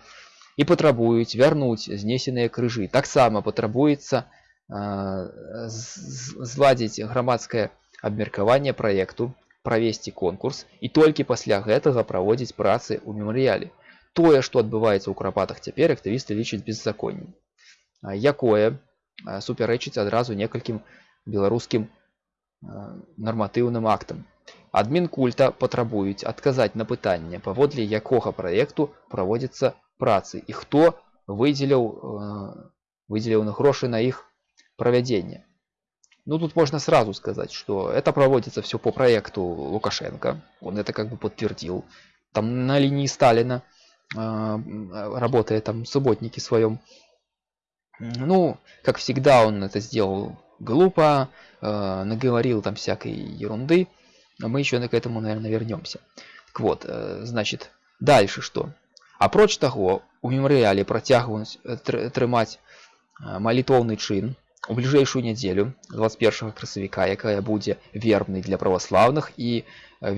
і патрабуюць вярнуць знесеныя крыжы таксама патрабуецца зладзіць грамадскае абмеркаванне праекту правесці конкурс і толькі пасля гэтага праводзіць працы ў мемарыяле тое што адбываецца ў крапатах цяпер актывісты лічаць беззаконнем якое супярэчыць адразу некалькім беларускім нарматыўным актам адмінкульта патрабуюць адказаць на пытанне паводле якога праекту праводзіцца працы і хто выдзеляў выдзеляў на грошы на іх проведения. Ну, тут можно сразу сказать, что это проводится все по проекту Лукашенко. Он это как бы подтвердил. Там на линии Сталина, э, работая там в субботнике своем. Ну, как всегда, он это сделал глупо, э, наговорил там всякой ерунды. Но мы еще к этому, наверное, вернемся. Так вот, э, значит, дальше что? Апроч того, у мемориале протягивать, э, трымать э, молитвовный чин, у бліжэйшую нядзелю 21 красавіка якая будзе вербнай для праваслаўных і э,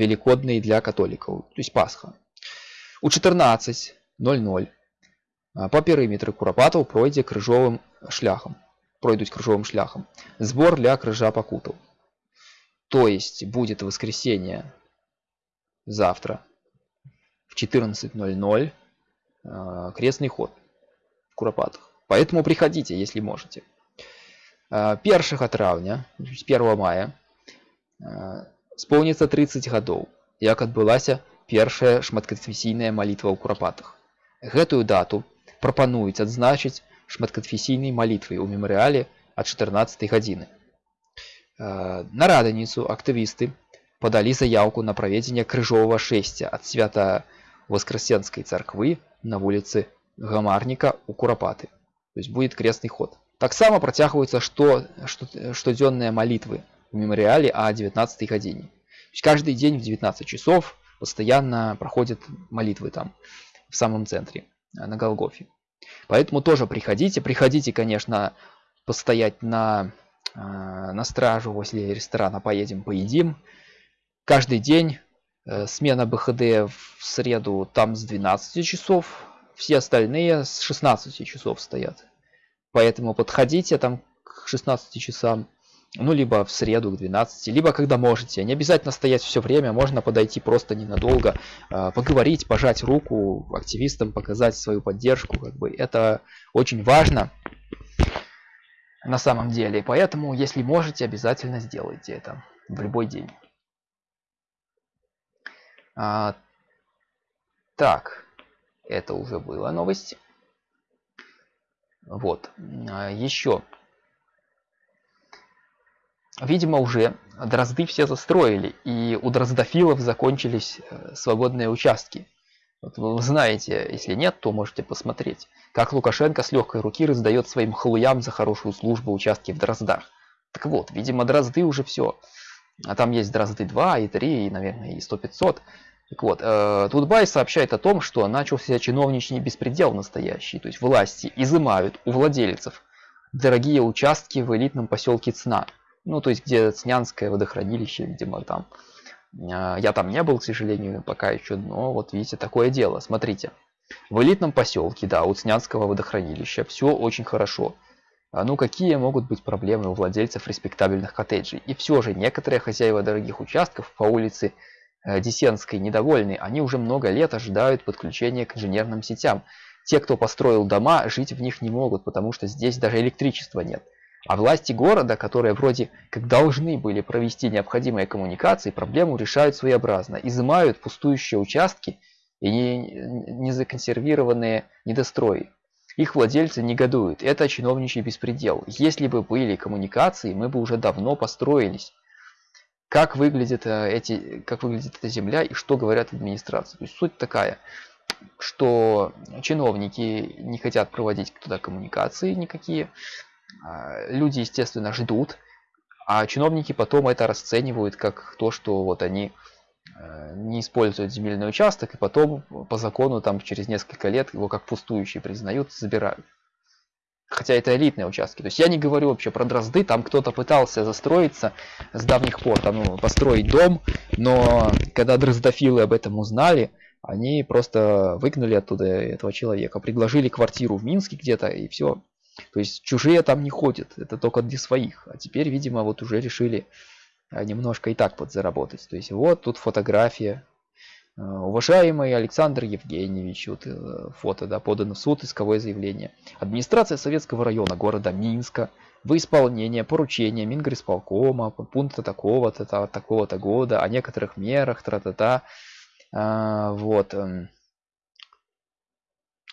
велікоднай для католікаў то есть пасха у 14:00 по перыметры курапатаў пройдзе крыжовым шляхам пройдуць крыжовым шляхам сбор для крыжа пакутаў то есть будет воскресенье завтра в 14:00 э, крестный ход в куропатах поэтому приходите если можете 1 траўня 1 мая сполнится 30 гадоў як адбылася першая шматканфесійная малітва ў курапатах гэтую дату прапануюць адзначыць шматканфесійнай малітвай у мемарыяле ад 14 гадзіны на раданіцу актывісты падалі заявку на праведзенне крыжовага шэсця ад свята воскресенской царквы на вуліцы гамарніка у курапаты то есть будет крестный ход. Таксама працягваюцца што штодзённыя молитвы в мемориале о 19 гадзине каждый день в 19 часов постоянно проходят молитвы там в самом центре на голгофе. Поэтому тоже приходите. Приходите конечно постоять на на стражу возле ресторана поедем поедим каждый день э, смена бхд в среду там с 12 часов все остальные с 16 часов стоят Поэтому подходите там к 16 часам, ну, либо в среду к 12, либо когда можете. Не обязательно стоять все время, можно подойти просто ненадолго, а, поговорить, пожать руку активистам, показать свою поддержку. Как бы. Это очень важно на самом деле. Поэтому, если можете, обязательно сделайте это в любой день. А, так, это уже была новость. Вот. А, Еще. Видимо, уже дрозды все застроили, и у дроздофилов закончились э, свободные участки. Вот вы знаете, если нет, то можете посмотреть, как Лукашенко с легкой руки раздает своим халуям за хорошую службу участки в дроздах. Так вот, видимо, дрозды уже все. А там есть дрозды 2 и 3, и, наверное, и 100-500. Так вот, э, Тутбай сообщает о том, что начался чиновничный беспредел настоящий, то есть власти изымают у владельцев дорогие участки в элитном поселке Цна, ну то есть где Цнянское водохранилище, видимо там. Э, я там не был, к сожалению, пока еще, но вот видите, такое дело, смотрите. В элитном поселке, да, у Цнянского водохранилища все очень хорошо. А ну какие могут быть проблемы у владельцев респектабельных коттеджей? И все же некоторые хозяева дорогих участков по улице Э, Десенской недовольны, они уже много лет ожидают подключения к инженерным сетям. Те, кто построил дома, жить в них не могут, потому что здесь даже электричества нет. А власти города, которые вроде как должны были провести необходимые коммуникации, проблему решают своеобразно. Изымают пустующие участки и незаконсервированные недострои. Их владельцы негодуют. Это чиновничий беспредел. Если бы были коммуникации, мы бы уже давно построились как выглядит э, эти как выглядит эта земля и что говорят администрации то есть суть такая что чиновники не хотят проводить туда коммуникации никакие а, люди естественно ждут а чиновники потом это расценивают как то что вот они не используют земельный участок и потом по закону там через несколько лет его как пустующий признают забирают Хотя это элитные участки. То есть я не говорю вообще про дрозды, там кто-то пытался застроиться с давних пор, там, ну, построить дом, но когда дроздофилы об этом узнали, они просто выгнали оттуда этого человека, предложили квартиру в Минске где-то и все. То есть чужие там не ходят, это только для своих. А теперь, видимо, вот уже решили немножко и так подзаработать. То есть вот тут фотография. А, уважаемый Александр Евгеньевич, вот э, фото, да, подано в суд, исковое заявление. Администрация Советского района города Минска в исполнение поручения Мингрисполкома пункта такого-то, такого-то года о некоторых мерах, тра-та-та, а, вот, эм,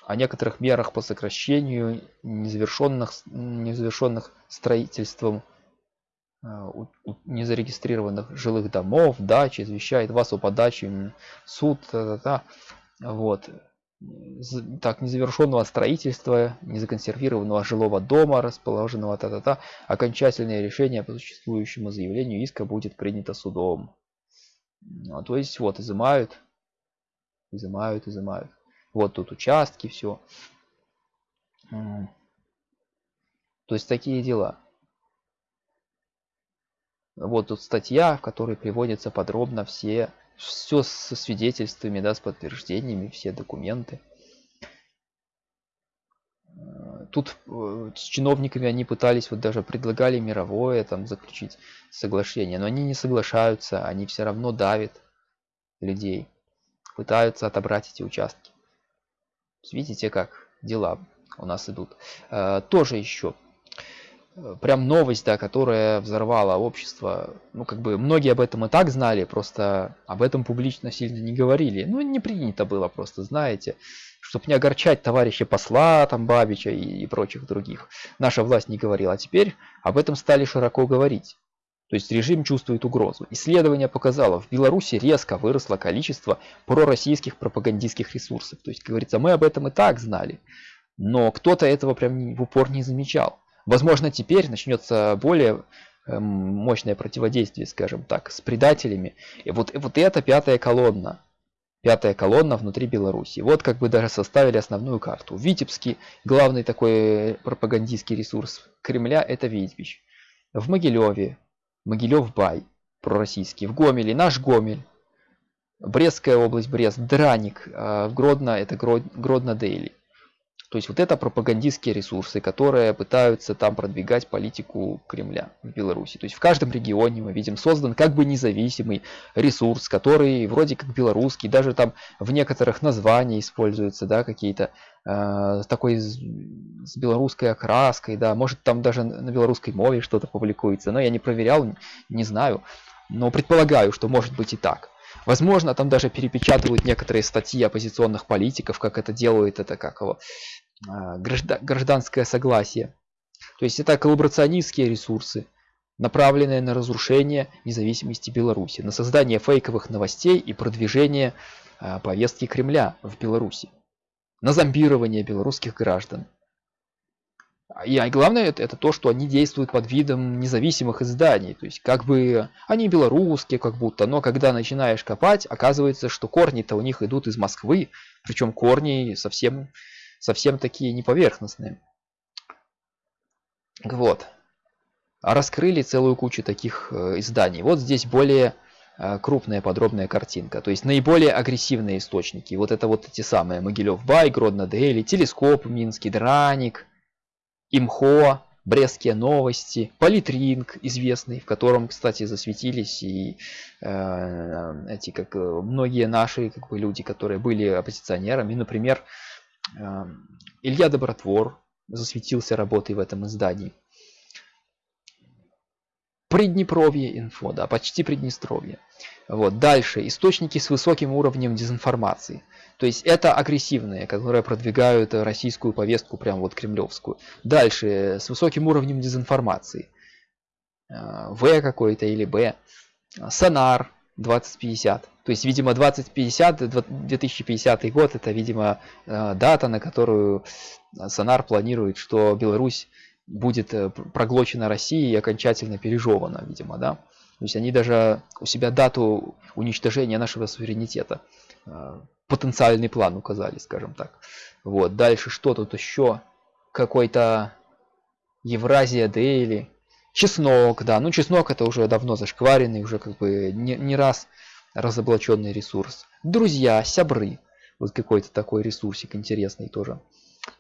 о некоторых мерах по сокращению незавершенных, незавершенных строительством а, незарегистрированных жилых домов, дач, извещает вас о подаче суд, та -та -та. вот. Так, незавершенного строительства, незаконсервированного жилого дома, расположенного та-та-та, окончательное решение по существующему заявлению иска будет принято судом. Ну, то есть вот изымают, изымают, изымают. Вот тут участки, все. То есть такие дела. Вот тут статья, в которой приводятся подробно все, все со свидетельствами, да, с подтверждениями, все документы. Тут э, с чиновниками они пытались, вот даже предлагали мировое там заключить соглашение, но они не соглашаются, они все равно давят людей, пытаются отобрать эти участки. Видите, как дела у нас идут. Э, тоже еще э, прям новость, да, которая взорвала общество. Ну, как бы многие об этом и так знали, просто об этом публично сильно не говорили. Ну, не принято было просто, знаете, чтобы не огорчать товарища посла, там, Бабича и, и прочих других. Наша власть не говорила, а теперь об этом стали широко говорить. То есть режим чувствует угрозу. Исследование показало, в Беларуси резко выросло количество пророссийских пропагандистских ресурсов. То есть, говорится, мы об этом и так знали, но кто-то этого прям в упор не замечал. Возможно, теперь начнется более эм, мощное противодействие, скажем так, с предателями. И вот, вот эта пятая колонна, пятая колонна внутри Беларуси. Вот как бы даже составили основную карту. Витебский, главный такой пропагандистский ресурс Кремля, это Витебич. В Могилеве Могилев-Бай, пророссийский. В Гомеле наш Гомель. Брестская область, Брест, Драник. А в Гродно это Гродно-Дейли. То есть вот это пропагандистские ресурсы, которые пытаются там продвигать политику Кремля в Беларуси. То есть в каждом регионе мы видим создан как бы независимый ресурс, который вроде как белорусский, даже там в некоторых названиях используются, да, какие-то э, такой с, с белорусской окраской, да, может там даже на белорусской мове что-то публикуется, но я не проверял, не знаю, но предполагаю, что может быть и так. Возможно, там даже перепечатывают некоторые статьи оппозиционных политиков, как это делают, это как его, гражданское согласие. То есть это коллаборационистские ресурсы, направленные на разрушение независимости Беларуси, на создание фейковых новостей и продвижение а, повестки Кремля в Беларуси, на зомбирование белорусских граждан. И главное это, это то, что они действуют под видом независимых изданий. То есть как бы они белорусские как будто, но когда начинаешь копать, оказывается, что корни-то у них идут из Москвы, причем корни совсем совсем такие неповерхностные. Вот. Раскрыли целую кучу таких э, изданий. Вот здесь более э, крупная подробная картинка. То есть наиболее агрессивные источники. Вот это вот эти самые Могилев Бай, Гродно Дейли, Телескоп Минский, Драник, Имхо, Брестские новости, Политринг известный, в котором, кстати, засветились и э, эти как э, многие наши как бы люди, которые были оппозиционерами, например, Илья Добротвор засветился работой в этом издании. Приднепровье инфо, да, почти Приднестровье. Вот, дальше, источники с высоким уровнем дезинформации. То есть это агрессивные, которые продвигают российскую повестку, прям вот кремлевскую. Дальше, с высоким уровнем дезинформации. Э, в какой-то или Б. Сонар, 2050. То есть, видимо, 2050, 2050 год, это, видимо, э, дата, на которую Сонар планирует, что Беларусь будет э, проглочена Россией и окончательно пережевана, видимо, да. То есть они даже у себя дату уничтожения нашего суверенитета, э, потенциальный план указали, скажем так. Вот, дальше что тут еще? Какой-то Евразия Дейли, чеснок, да, ну чеснок это уже давно зашкваренный, уже как бы не, не раз разоблаченный ресурс. Друзья, сябры, вот какой-то такой ресурсик интересный тоже.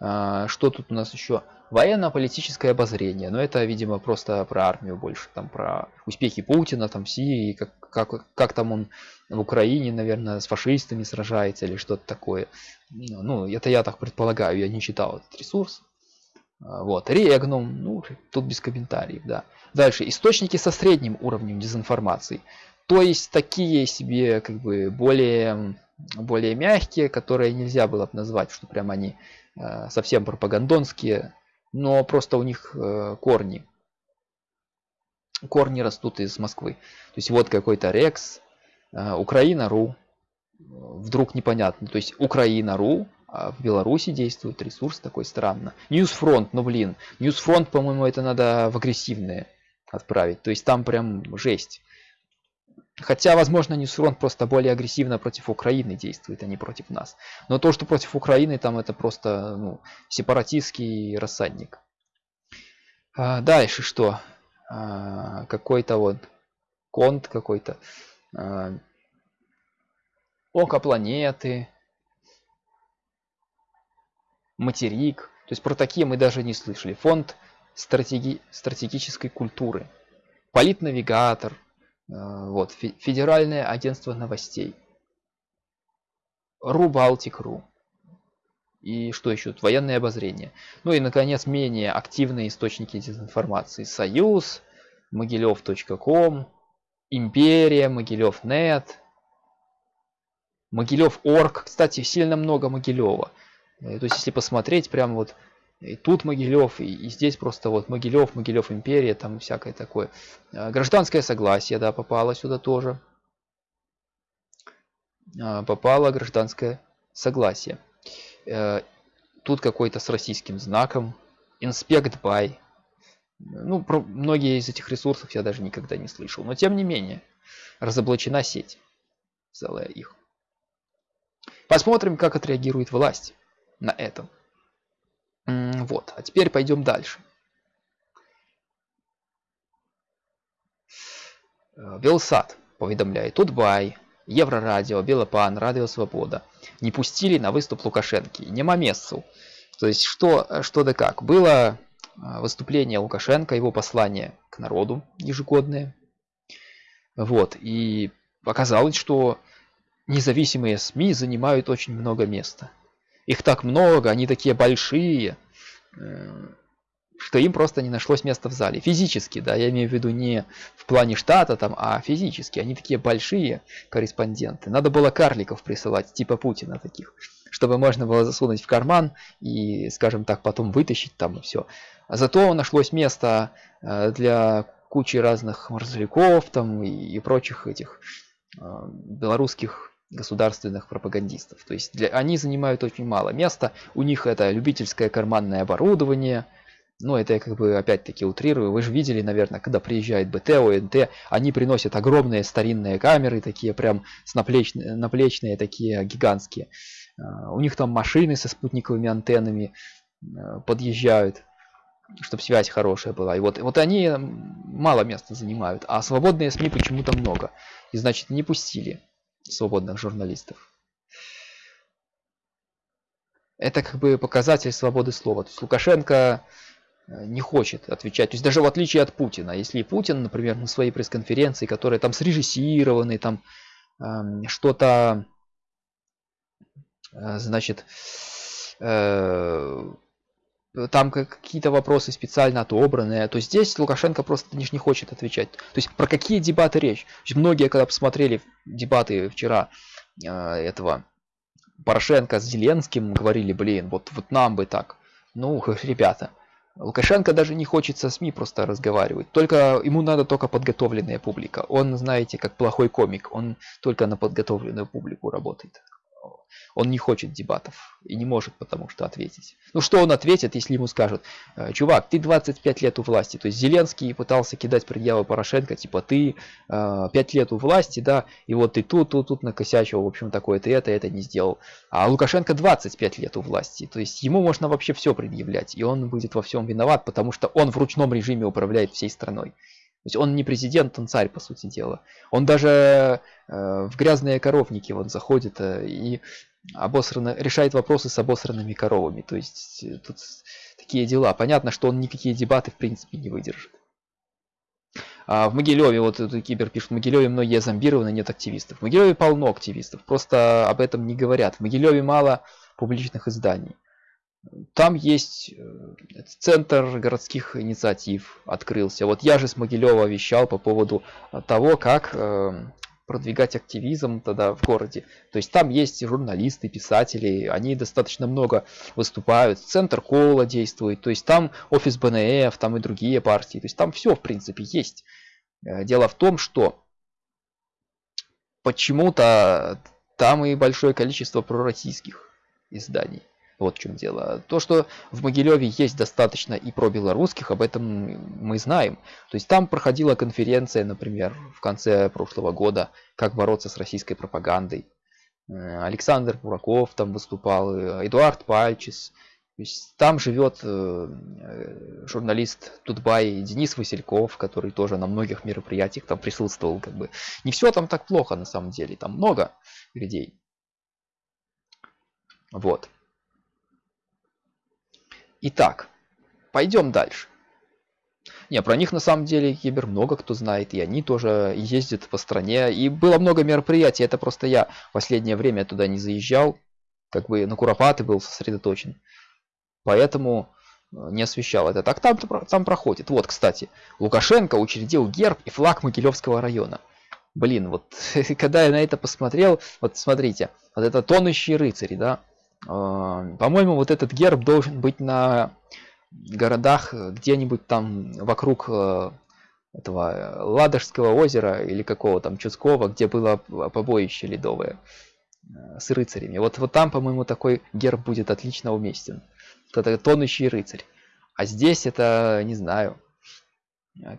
А, что тут у нас еще? Военно-политическое обозрение. Но это, видимо, просто про армию больше. Там про успехи Путина, там Сирии, как, как, как там он в Украине, наверное, с фашистами сражается или что-то такое. Ну, это я так предполагаю, я не читал этот ресурс. А, вот, Регнум, ну, тут без комментариев, да. Дальше, источники со средним уровнем дезинформации. То есть такие себе, как бы, более, более мягкие, которые нельзя было бы назвать, что прям они Э, совсем пропагандонские, но просто у них э, корни. Корни растут из Москвы. То есть вот какой-то Рекс, э, Украина.ру, вдруг непонятно. То есть Украина.ру, а в Беларуси действует ресурс такой странно. News Front, ну блин, News Front, по-моему, это надо в агрессивные отправить. То есть там прям жесть. Хотя, возможно, News Front просто более агрессивно против Украины действует, а не против нас. Но то, что против Украины, там это просто ну, сепаратистский рассадник. А, дальше что? А, какой-то вот конт какой-то. А, око планеты. Материк. То есть про такие мы даже не слышали. Фонд стратеги стратегической культуры. Политнавигатор. Э, вот, Федеральное агентство новостей. Рубалтик.ру. И что еще? Военное обозрение. Ну и, наконец, менее активные источники дезинформации. Союз, Могилев.ком, Империя, Могилев.нет, Могилев.орг. Кстати, сильно много Могилева. Э, то есть, если посмотреть, прям вот и тут Могилев, и, и здесь просто вот Могилев, Могилев империя, там всякое такое. А, гражданское согласие, да, попало сюда тоже. Попало гражданское согласие. Э, тут какой-то с российским знаком. Инспект бай. Ну, про многие из этих ресурсов я даже никогда не слышал. Но тем не менее, разоблачена сеть. Целая их. Посмотрим, как отреагирует власть на этом. Вот, а теперь пойдем дальше. Э, Белсад поведомляет, Тутбай, Еврорадио, Белопан, Радио Свобода не пустили на выступ Лукашенки. Нема месцу. То есть что, что да как. Было э, выступление Лукашенко, его послание к народу ежегодное. Вот, и оказалось, что независимые СМИ занимают очень много места. Их так много, они такие большие, э, что им просто не нашлось места в зале. Физически, да, я имею в виду не в плане штата там, а физически. Они такие большие корреспонденты. Надо было карликов присылать, типа Путина таких, чтобы можно было засунуть в карман и, скажем так, потом вытащить там и все. А зато нашлось место э, для кучи разных морзовиков там и, прочих этих э, белорусских государственных пропагандистов. То есть для, они занимают очень мало места, у них это любительское карманное оборудование, ну это я как бы опять-таки утрирую, вы же видели, наверное, когда приезжает БТ, ОНТ, они приносят огромные старинные камеры, такие прям с наплечные, наплечные, такие гигантские. А, у них там машины со спутниковыми антеннами а, подъезжают, чтобы связь хорошая была. И вот, вот они мало места занимают, а свободные СМИ почему-то много. И значит не пустили свободных журналистов. Это как бы показатель свободы слова. То есть Лукашенко э, не хочет отвечать. То есть даже в отличие от Путина. Если Путин, например, на своей пресс-конференции, которая там срежиссированы, там э, что-то, э, значит, э, там какие-то вопросы специально отобранные, то здесь Лукашенко просто не, не хочет отвечать. То есть про какие дебаты речь? есть многие, когда посмотрели дебаты вчера э, этого Порошенко с Зеленским, говорили, блин, вот, вот нам бы так. Ну, ребята, Лукашенко даже не хочет со СМИ просто разговаривать. Только ему надо только подготовленная публика. Он, знаете, как плохой комик, он только на подготовленную публику работает. Он не хочет дебатов и не может потому что ответить. Ну что он ответит, если ему скажут, «Э, чувак, ты 25 лет у власти. То есть Зеленский пытался кидать предъявы Порошенко, типа ты 5 э, лет у власти, да, и вот ты тут, тут, тут накосячил, в общем, такое, ты это, это не сделал. А Лукашенко 25 лет у власти. То есть ему можно вообще все предъявлять, и он будет во всем виноват, потому что он в ручном режиме управляет всей страной. То есть он не президент, он царь, по сути дела. Он даже э, в грязные коровники вот заходит э, и обосрано, решает вопросы с обосранными коровами. То есть э, тут такие дела. Понятно, что он никакие дебаты в принципе не выдержит. А в Могилеве, вот Кибер пишет, в Могилеве многие зомбированы, нет активистов. В Могилеве полно активистов, просто об этом не говорят. В Могилеве мало публичных изданий. Там есть э, центр городских инициатив открылся. Вот я же с Могилева вещал по поводу того, как э, продвигать активизм тогда в городе. То есть там есть журналисты, писатели, они достаточно много выступают. Центр Кола действует, то есть там офис БНФ, там и другие партии. То есть там все в принципе есть. Э, дело в том, что почему-то там и большое количество пророссийских изданий. Вот в чем дело. То, что в Могилеве есть достаточно и про белорусских, об этом мы знаем. То есть там проходила конференция, например, в конце прошлого года, как бороться с российской пропагандой. Э, Александр Бураков там выступал, э, Эдуард Пальчис. То есть там живет э, журналист Тутбай Денис Васильков, который тоже на многих мероприятиях там присутствовал. Как бы. Не все там так плохо на самом деле, там много людей. Вот. Итак, пойдем дальше. Не, про них на самом деле Кибер много кто знает, и они тоже ездят по стране. И было много мероприятий, это просто я в последнее время туда не заезжал, как бы на Куропаты был сосредоточен. Поэтому э, не освещал это. Так там, там проходит. Вот, кстати, Лукашенко учредил герб и флаг Могилевского района. Блин, вот когда я на это посмотрел, вот смотрите, вот это тонущие рыцари, да, по-моему, вот этот герб должен быть на городах где-нибудь там вокруг э, этого Ладожского озера или какого там Чудского, где было побоище ледовое э, с рыцарями. Вот, вот там, по-моему, такой герб будет отлично уместен. Это тонущий рыцарь. А здесь это, не знаю,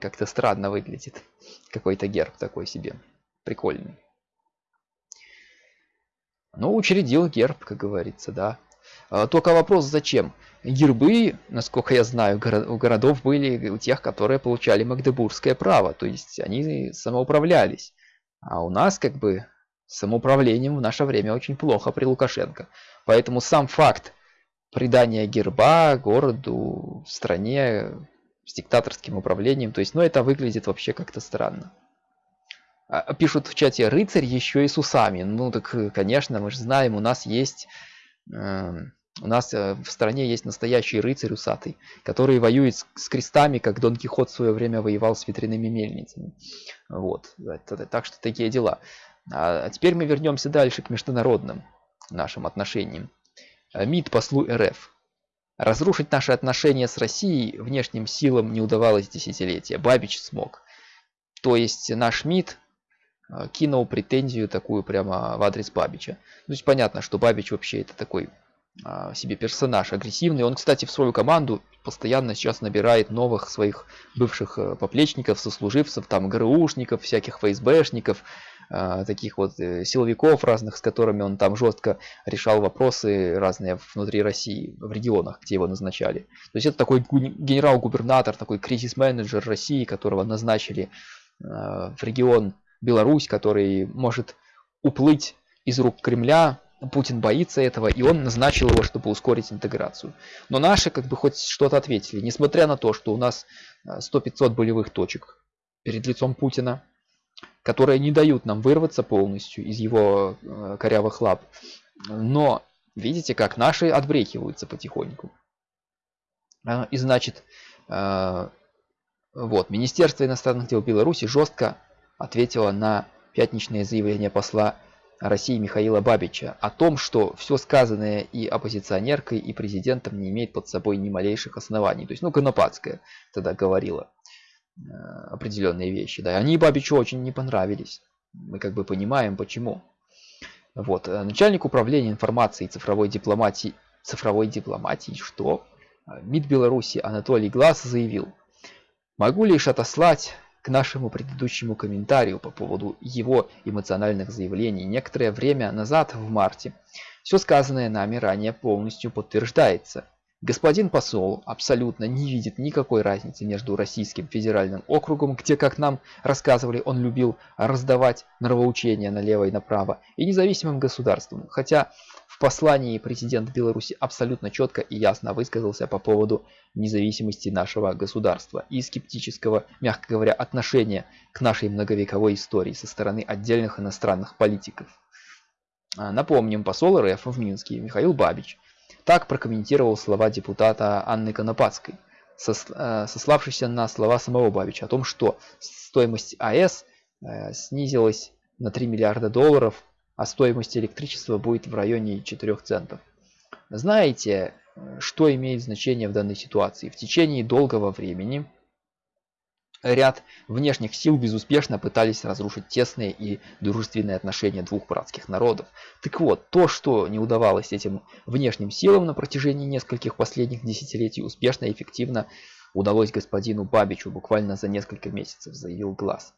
как-то странно выглядит. Какой-то герб такой себе. Прикольный. Ну, учредил герб, как говорится, да. А, только вопрос, зачем? Гербы, насколько я знаю, у городов были у тех, которые получали магдебургское право. То есть они самоуправлялись. А у нас как бы самоуправлением в наше время очень плохо при Лукашенко. Поэтому сам факт придания герба городу, стране с диктаторским управлением, то есть, ну это выглядит вообще как-то странно. А, пишут в чате рыцарь еще и с усами. Ну так, э, конечно, мы же знаем, у нас есть... Э, у нас э, в стране есть настоящий рыцарь усатый, который воюет с, крестами, как Дон Кихот в свое время воевал с ветряными мельницами. Вот. Так что такие дела. А, а теперь мы вернемся дальше к международным нашим отношениям. МИД послу РФ. Разрушить наши отношения с Россией внешним силам не удавалось десятилетия. Бабич смог. То есть наш МИД Э, кинул претензию такую прямо в адрес Бабича. То есть понятно, что Бабич вообще это такой а, себе персонаж агрессивный. Он, кстати, в свою команду постоянно сейчас набирает новых своих бывших э, поплечников, сослуживцев, там ГРУшников, всяких ФСБшников, а, таких вот э, силовиков разных, с которыми он там жестко решал вопросы разные внутри России, в регионах, где его назначали. То есть это такой генерал-губернатор, такой кризис-менеджер России, которого назначили в регион Беларусь, который может уплыть из рук Кремля. Путин боится этого, и он назначил его, чтобы ускорить интеграцию. Но наши как бы хоть что-то ответили, несмотря на то, что у нас 100-500 э, болевых точек перед лицом Путина, которые не дают нам вырваться полностью из его э, корявых лап. Но видите, как наши отбрехиваются потихоньку. Э, и значит, вот, Министерство иностранных дел Беларуси жестко ответила на пятничное заявление посла России Михаила Бабича о том, что все сказанное и оппозиционеркой, и президентом не имеет под собой ни малейших оснований. То есть, ну, Конопадская тогда говорила э, определенные вещи. Да, и они Бабичу очень не понравились. Мы как бы понимаем, почему. Вот. Э, начальник управления информацией и цифровой дипломатии, цифровой дипломатии, что? Э, МИД Беларуси Анатолий Глаз заявил, могу лишь отослать к нашему предыдущему комментарию по поводу его эмоциональных заявлений некоторое время назад в марте. Все сказанное нами ранее полностью подтверждается. Господин посол абсолютно не видит никакой разницы между Российским федеральным округом, где, как нам рассказывали, он любил раздавать нравоучения налево и направо, и независимым государством. Хотя в послании президент Беларуси абсолютно четко и ясно высказался по поводу независимости нашего государства и скептического, мягко говоря, отношения к нашей многовековой истории со стороны отдельных иностранных политиков. А, напомним, посол РФ в Минске Михаил Бабич так прокомментировал слова депутата Анны Конопадской, э, сославшийся на слова самого Бабича о том, что стоимость АЭС э, снизилась на 3 миллиарда долларов, а стоимость электричества будет в районе 4 центов. Знаете, что имеет значение в данной ситуации? В течение долгого времени Ряд внешних сил безуспешно пытались разрушить тесные и дружественные отношения двух братских народов. Так вот, то, что не удавалось этим внешним силам на протяжении нескольких последних десятилетий, успешно и эффективно удалось господину Бабичу буквально за несколько месяцев, заявил Глаз.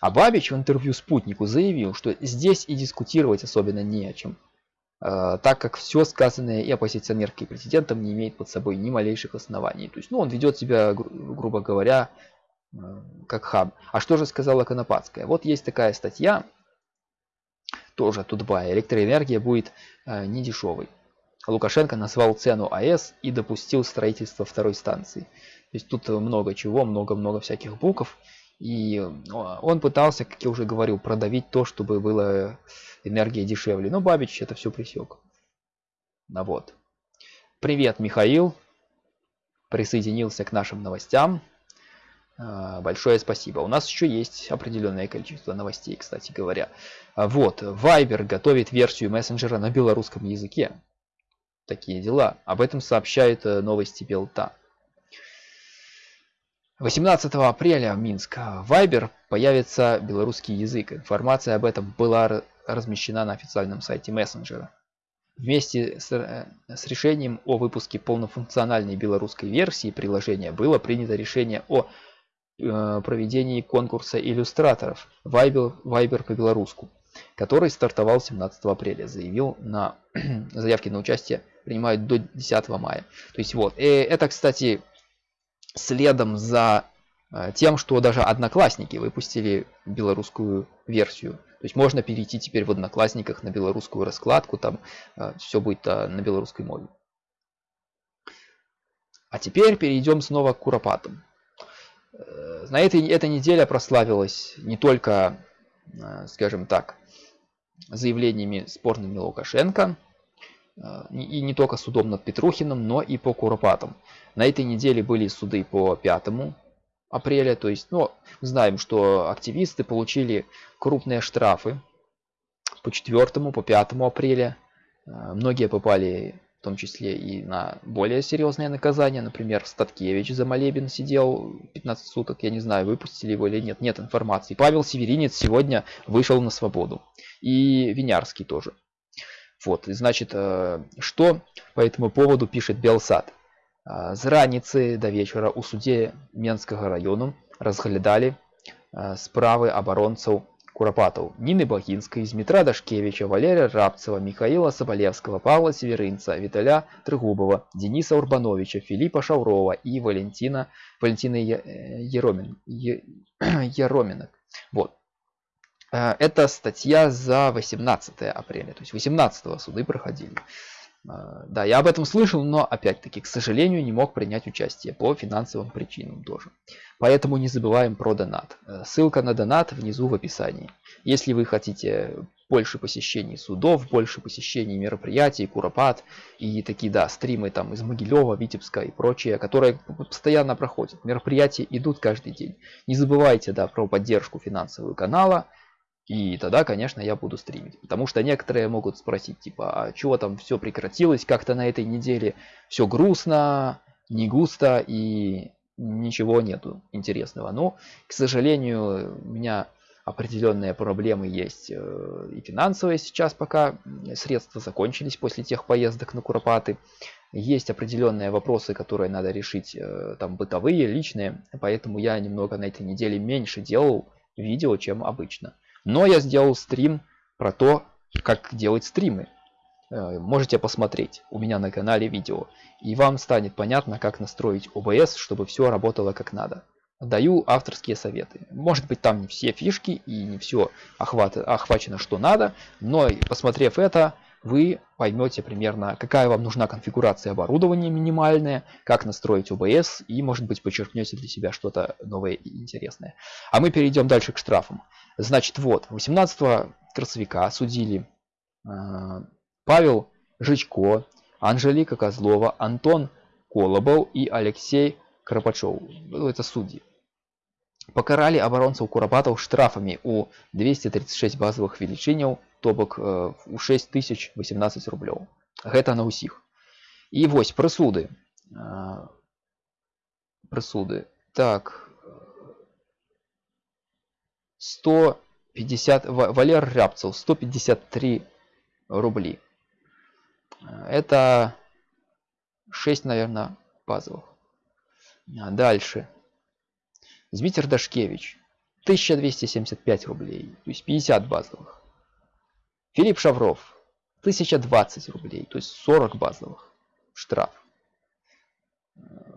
А Бабич в интервью «Спутнику» заявил, что здесь и дискутировать особенно не о чем, э, так как все сказанное и оппозиционеркой президентом не имеет под собой ни малейших оснований. То есть, ну, он ведет себя, гру грубо говоря, Э, как хаб. А что же сказала Конопадская? Вот есть такая статья, тоже Тутбая. Электроэнергия будет э, не дешевой. Лукашенко назвал цену АЭС и допустил строительство второй станции. То есть тут много чего, много-много всяких букв. И э, он пытался, как я уже говорил, продавить то, чтобы была энергия дешевле. Но Бабич это все присек. Ну вот. Привет, Михаил. Присоединился к нашим новостям. А, большое спасибо. У нас еще есть определенное количество новостей, кстати говоря. А, вот, Viber готовит версию мессенджера на белорусском языке. Такие дела. Об этом сообщают э, новости Белта. 18 апреля в Минск в Viber появится белорусский язык. Информация об этом была размещена на официальном сайте мессенджера. Вместе с, э, с решением о выпуске полнофункциональной белорусской версии приложения было принято решение о Э, проведении конкурса иллюстраторов Viber, Viber по-белоруску, который стартовал 17 апреля. Заявил на заявки на участие принимают до 10 мая. То есть вот, и э, это, кстати, следом за э, тем, что даже одноклассники выпустили белорусскую версию. То есть можно перейти теперь в одноклассниках на белорусскую раскладку, там все будет на белорусской мове. А теперь перейдем снова к куропатам. Э, на этой, эта неделя прославилась не только, э, скажем так, заявлениями спорными Лукашенко, э, и не только судом над Петрухиным, но и по Куропатам. На этой неделе были суды по 5 апреля, то есть, ну, знаем, что активисты получили крупные штрафы по 4 по 5 апреля. Многие попали в том числе и на более серьезные наказания. Например, Статкевич за молебен сидел 15 суток, я не знаю, выпустили его или нет, нет информации. Павел Северинец сегодня вышел на свободу. И Винярский тоже. Вот, и значит, э, что по этому поводу пишет Белсад. Э, З раніцы до вечера у суде Менскага району разглядали э, справы абаронцаў Куропатов, Нины Бахинской, Дмитра Дашкевича, Валерия Рабцева, Михаила Соболевского, Павла Северинца, Виталя Трегубова, Дениса Урбановича, Филиппа Шаврова и Валентина, Валентина Еромин, Ероминок. Вот. Это статья за 18 апреля, то есть 18 суды проходили. Э, да, я об этом слышал, но опять-таки, к сожалению, не мог принять участие по финансовым причинам тоже. Поэтому не забываем про донат. Э, ссылка на донат внизу в описании. Если вы хотите больше посещений судов, больше посещений мероприятий, Куропат и такие, да, стримы там из Могилева, Витебска и прочее, которые постоянно проходят. Мероприятия идут каждый день. Не забывайте, да, про поддержку финансового канала. И тогда, конечно, я буду стримить. Потому что некоторые могут спросить, типа, а чего там все прекратилось, как-то на этой неделе все грустно, не густо и ничего нету интересного. Но, к сожалению, у меня определенные проблемы есть э, и финансовые сейчас, пока средства закончились после тех поездок на Куропаты. Есть определенные вопросы, которые надо решить, э, там бытовые, личные, поэтому я немного на этой неделе меньше делал видео, чем обычно. Но я сделал стрим про то, как делать стримы. Э, можете посмотреть у меня на канале видео. И вам станет понятно, как настроить OBS, чтобы все работало как надо даю авторские советы. Может быть там не все фишки и не все охват, охвачено что надо, но посмотрев это, вы поймете примерно, какая вам нужна конфигурация оборудования минимальная, как настроить OBS и, может быть, подчеркнете для себя что-то новое и интересное. А мы перейдем дальше к штрафам. Значит, вот, 18 красовика осудили э, Павел Жичко, Анжелика Козлова, Антон Колобов и Алексей Карпачев. Ну, это судьи. Покарали абаронцаў курапатаў штрафамі ў 236 базовых велічыняў то бок э, у 6018 рублёў гэта на ўсіх і вось прысуды э, прысуды так 150 валер рябцаў 153 рубли это 6 наверное базовых дальше Змитер Дашкевич 1275 рублей, то есть 50 базовых. Филипп Шавров 1020 рублей, то есть 40 базовых штраф.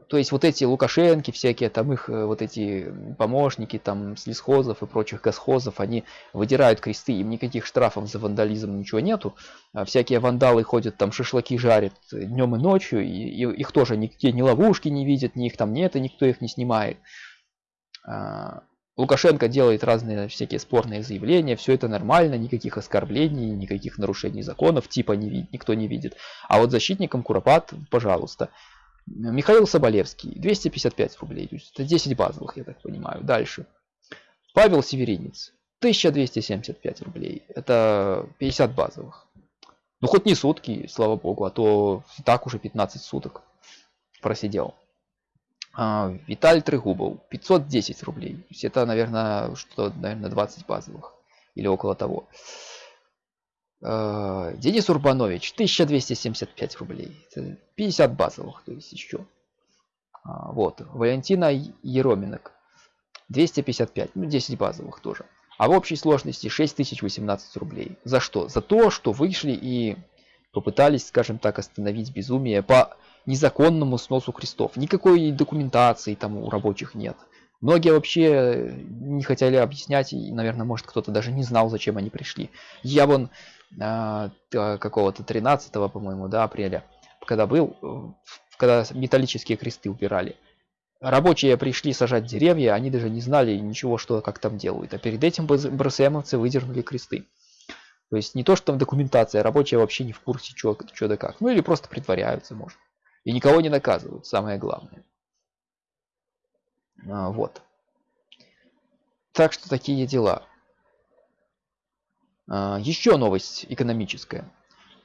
То есть вот эти Лукашенки всякие, там их э, вот эти помощники, там с лесхозов и прочих госхозов, они выдирают кресты, им никаких штрафов за вандализм ничего нету. А всякие вандалы ходят там шашлыки жарят днем и ночью, и, и их тоже нигде ни ловушки не видят, ни их там нет, и никто их не снимает. А, Лукашенко делает разные всякие спорные заявления, все это нормально, никаких оскорблений, никаких нарушений законов, типа не вид, никто не видит. А вот защитникам Куропат, пожалуйста. Михаил Соболевский, 255 рублей, это 10 базовых, я так понимаю. Дальше. Павел Северинец, 1275 рублей, это 50 базовых. Ну хоть не сутки, слава богу, а то так уже 15 суток просидел. А, Виталий Трегубов 510 рублей. То есть это, наверное, что, наверное, 20 базовых или около того. А, Денис Урбанович 1275 рублей. Это 50 базовых, то есть еще. А, вот. Валентина Ероминок 255, ну 10 базовых тоже. А в общей сложности 6018 рублей. За что? За то, что вышли и попытались, скажем так, остановить безумие по незаконному сносу крестов. Никакой документации там у рабочих нет. Многие вообще не хотели объяснять, и, наверное, может кто-то даже не знал, зачем они пришли. Я вон э, какого-то 13 по-моему, да, апреля, когда был, когда металлические кресты убирали, рабочие пришли сажать деревья, они даже не знали ничего, что как там делают. А перед этим БРСМовцы выдернули кресты. То есть не то, что там документация, рабочие вообще не в курсе, что, да как. Ну или просто притворяются, может. И никого не наказывают, самое главное. А, вот. Так что такие дела. А, еще новость экономическая.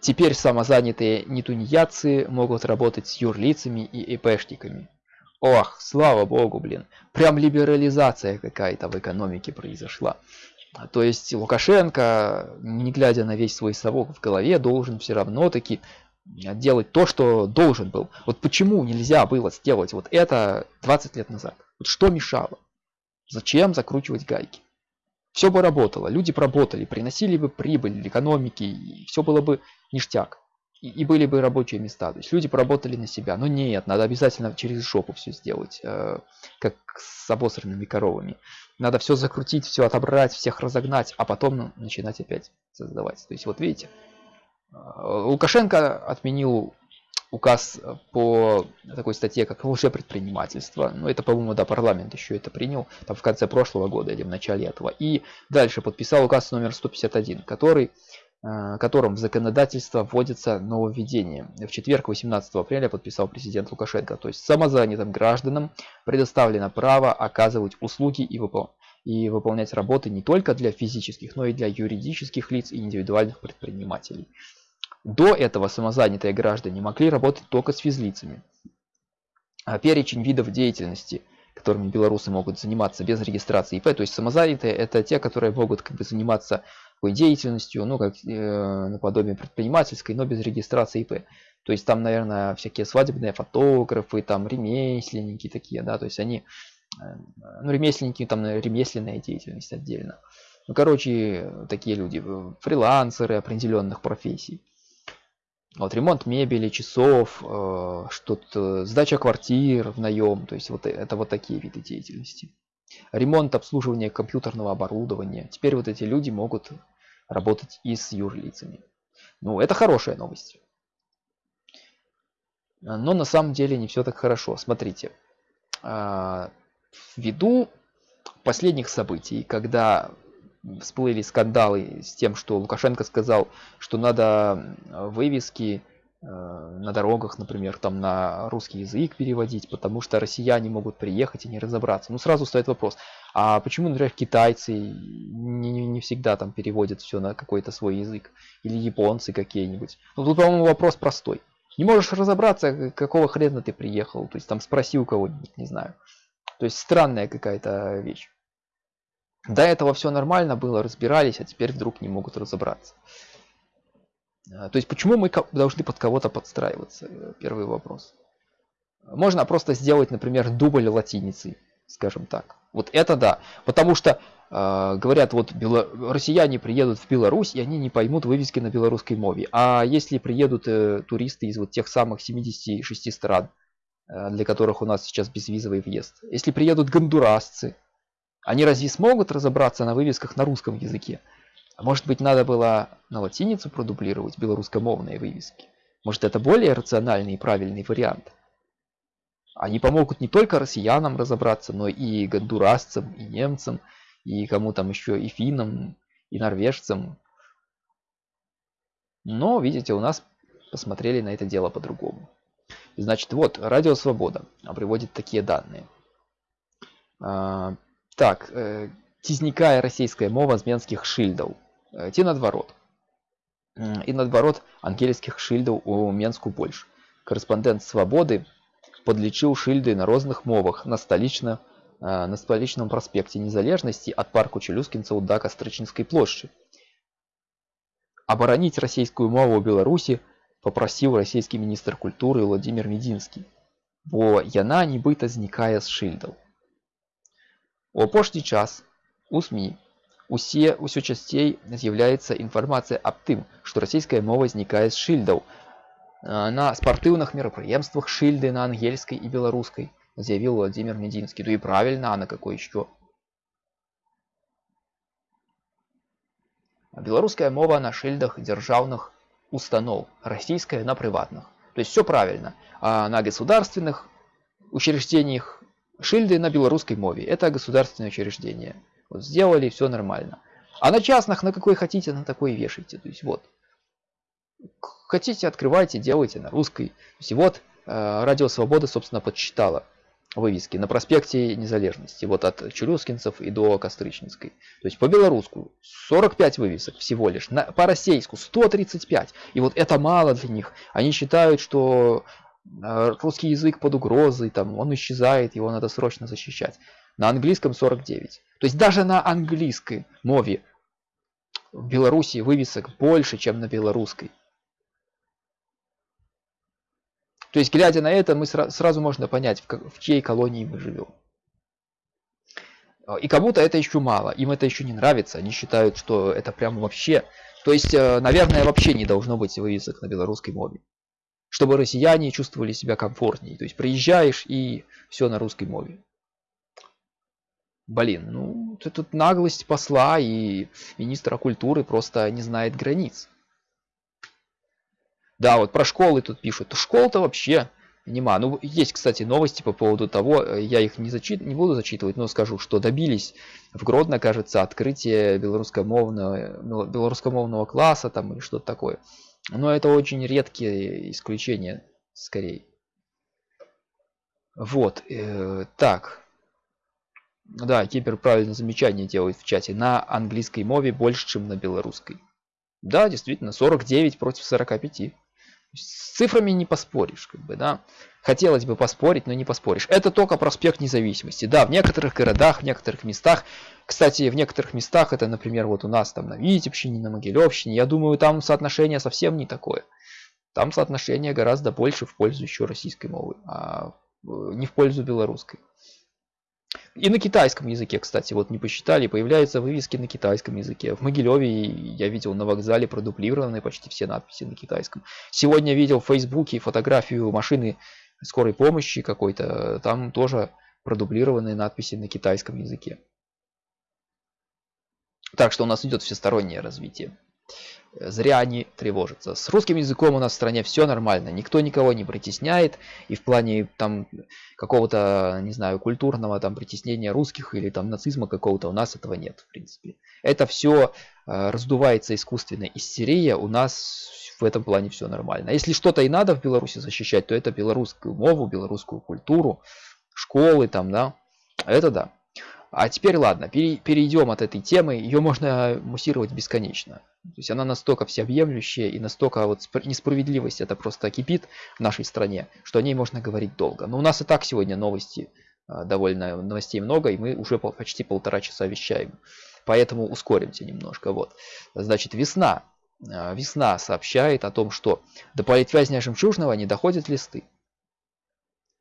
Теперь самозанятые нетунеядцы могут работать с юрлицами и ИПшниками. Ох, слава богу, блин. Прям либерализация какая-то в экономике произошла. То есть Лукашенко, не глядя на весь свой совок в голове, должен все равно таки делать то, что должен был. Вот почему нельзя было сделать вот это 20 лет назад? Вот что мешало? Зачем закручивать гайки? Все бы работало, люди бы работали, приносили бы прибыль экономики, и все было бы ништяк. И, и были бы рабочие места. То есть люди поработали на себя. Но нет, надо обязательно через шопу все сделать, э, как с обосранными коровами. Надо все закрутить, все отобрать, всех разогнать, а потом начинать опять создавать. То есть вот видите, Лукашенко отменил указ по такой статье, как лжепредпринимательство. Ну, это, по-моему, да, парламент еще это принял, там в конце прошлого года или в начале этого. И дальше подписал указ номер 151, который, э, которым в законодательство вводится нововведение. В четверг, 18 апреля, подписал президент Лукашенко. То есть самозанятым гражданам предоставлено право оказывать услуги и выполнять и выполнять работы не только для физических, но и для юридических лиц и индивидуальных предпринимателей. До этого самозанятые граждане могли работать только с физлицами. А перечень видов деятельности, которыми белорусы могут заниматься без регистрации ИП. То есть самозанятые это те, которые могут как бы заниматься такой деятельностью, ну как э, наподобие предпринимательской, но без регистрации ИП. То есть там, наверное, всякие свадебные фотографы, там ремесленники такие, да, то есть они, э, ну ремесленники, там ремесленная деятельность отдельно. Ну, короче, такие люди, э, фрилансеры определенных профессий. Вот ремонт мебели, часов, э, что-то, сдача квартир в наем, то есть вот это вот такие виды деятельности. Ремонт, обслуживание компьютерного оборудования. Теперь вот эти люди могут работать и с юрлицами. Ну, это хорошая новость. Но на самом деле не все так хорошо. Смотрите, э, ввиду последних событий, когда всплыли скандалы с тем, что Лукашенко сказал, что надо вывески на дорогах, например, там на русский язык переводить, потому что россияне могут приехать и не разобраться. Ну, сразу стоит вопрос, а почему, например, китайцы не, не, не всегда там переводят все на какой-то свой язык? Или японцы какие-нибудь? Ну, тут, по-моему, вопрос простой. Не можешь разобраться, какого хрена ты приехал, то есть там спроси у кого-нибудь, не знаю. То есть странная какая-то вещь. До этого все нормально было, разбирались, а теперь вдруг не могут разобраться. А, то есть почему мы должны под кого-то подстраиваться? Э, первый вопрос. Можно просто сделать, например, дубль латиницей, скажем так. Вот это да. Потому что э, говорят, вот бело... россияне приедут в Беларусь, и они не поймут вывески на белорусской мове. А если приедут э, туристы из вот тех самых 76 стран, э, для которых у нас сейчас безвизовый въезд, если приедут гондурасцы, они разве смогут разобраться на вывесках на русском языке? А может быть надо было на латиницу продублировать белорусскомовные вывески? Может это более рациональный и правильный вариант? Они помогут не только россиянам разобраться, но и гондурасцам, и немцам, и кому там еще, и финнам, и норвежцам. Но, видите, у нас посмотрели на это дело по-другому. Значит, вот, Радио Свобода приводит такие данные. А, так, э, цізнікае расійская мова з менскіх шыльдаў э, ці наадварот і наадварот ангельскіх шыльдаў у менску больш корэспандэнт свабоды подлічыў шыльды на розных мовах на сталічна э, на сталічным праспекце незалежнасці ад парку чалюскінцаў да кастрычніцкай плошчы абараніць расійскую мову ў беларусі попрасіў расійскі міністр культуры владимир медзінскі бо яна нібыта знікае з шыльдаў У апошні час у СМІ усе ўсё часцей з'яўляецца інфармацыя аб тым, што расійская мова знікае з шыльдаў. На спартыўных мерапрыемствах шыльды на ангельскай і беларускай заявіў Владимир Медзінскі. Ну і правильно, а на какой еще? Беларуская мова на шыльдах дзяржаўных установ, российская на прыватных. То есть все правильно. А на государственных учреждениях Шильды на белорусской мове. Это государственное учреждение. Вот сделали, все нормально. А на частных, на какой хотите, на такой вешайте. То есть вот. Хотите, открывайте, делайте на русской. То есть вот э, Радио Свобода, собственно, подсчитала вывески на проспекте Незалежности. Вот от Чулюскинцев и до Костричницкой. То есть по белоруску 45 вывесок всего лишь. На, по российску 135. И вот это мало для них. Они считают, что Э, русский язык под угрозой, там, он исчезает, его надо срочно защищать. На английском 49. То есть даже на английской мове в Беларуси вывесок больше, чем на белорусской. То есть, глядя на это, мы сра сразу можно понять, в, в чьей колонии мы живем. И кому-то это еще мало, им это еще не нравится, они считают, что это прям вообще... То есть, э, наверное, вообще не должно быть вывесок на белорусской мове чтобы россияне чувствовали себя комфортнее. То есть приезжаешь и все на русской мове. Блин, ну это наглость посла и министра культуры просто не знает границ. Да, вот про школы тут пишут. Школ-то вообще нема. Ну, есть, кстати, новости по поводу того, э, я их не, зачит... не буду зачитывать, но скажу, что добились в Гродно, кажется, открытия белорусскомовного, белорусскомовного класса там или что-то такое. Но это очень редкие исключения, скорее. Вот, э, так. Да, Кипер правильно замечание делает в чате. На английской мове больше, чем на белорусской. Да, действительно, 49 против 45. С цифрами не поспоришь, как бы, да. Хотелось бы поспорить, но не поспоришь. Это только проспект независимости. Да, в некоторых городах, в некоторых местах, кстати, в некоторых местах, это, например, вот у нас там на Витебщине, на Могилевщине, я думаю, там соотношение совсем не такое. Там соотношение гораздо больше в пользу еще российской мовы, а не в пользу белорусской. И на китайском языке, кстати, вот не посчитали, появляются вывески на китайском языке. В Могилеве я видел на вокзале продуплированы почти все надписи на китайском. Сегодня видел в Фейсбуке фотографию машины скорой помощи какой-то, там тоже продублированные надписи на китайском языке. Так что у нас идет всестороннее развитие. Зря они тревожатся. С русским языком у нас в стране все нормально. Никто никого не притесняет. И в плане там какого-то, не знаю, культурного там притеснения русских или там нацизма какого-то у нас этого нет, в принципе. Это все э, раздувается искусственно. Истерия у нас в этом плане все нормально. Если что-то и надо в Беларуси защищать, то это белорусскую мову, белорусскую культуру, школы там, да. Это да. А теперь ладно, перейдем от этой темы. Ее можно муссировать бесконечно. То есть она настолько всеобъемлющая и настолько вот несправедливость это просто кипит в нашей стране, что о ней можно говорить долго. Но у нас и так сегодня новости а, довольно новостей много, и мы уже почти полтора часа вещаем. Поэтому ускоримся немножко. Вот. Значит, весна. А, весна сообщает о том, что до политвязня Жемчужного не доходят листы.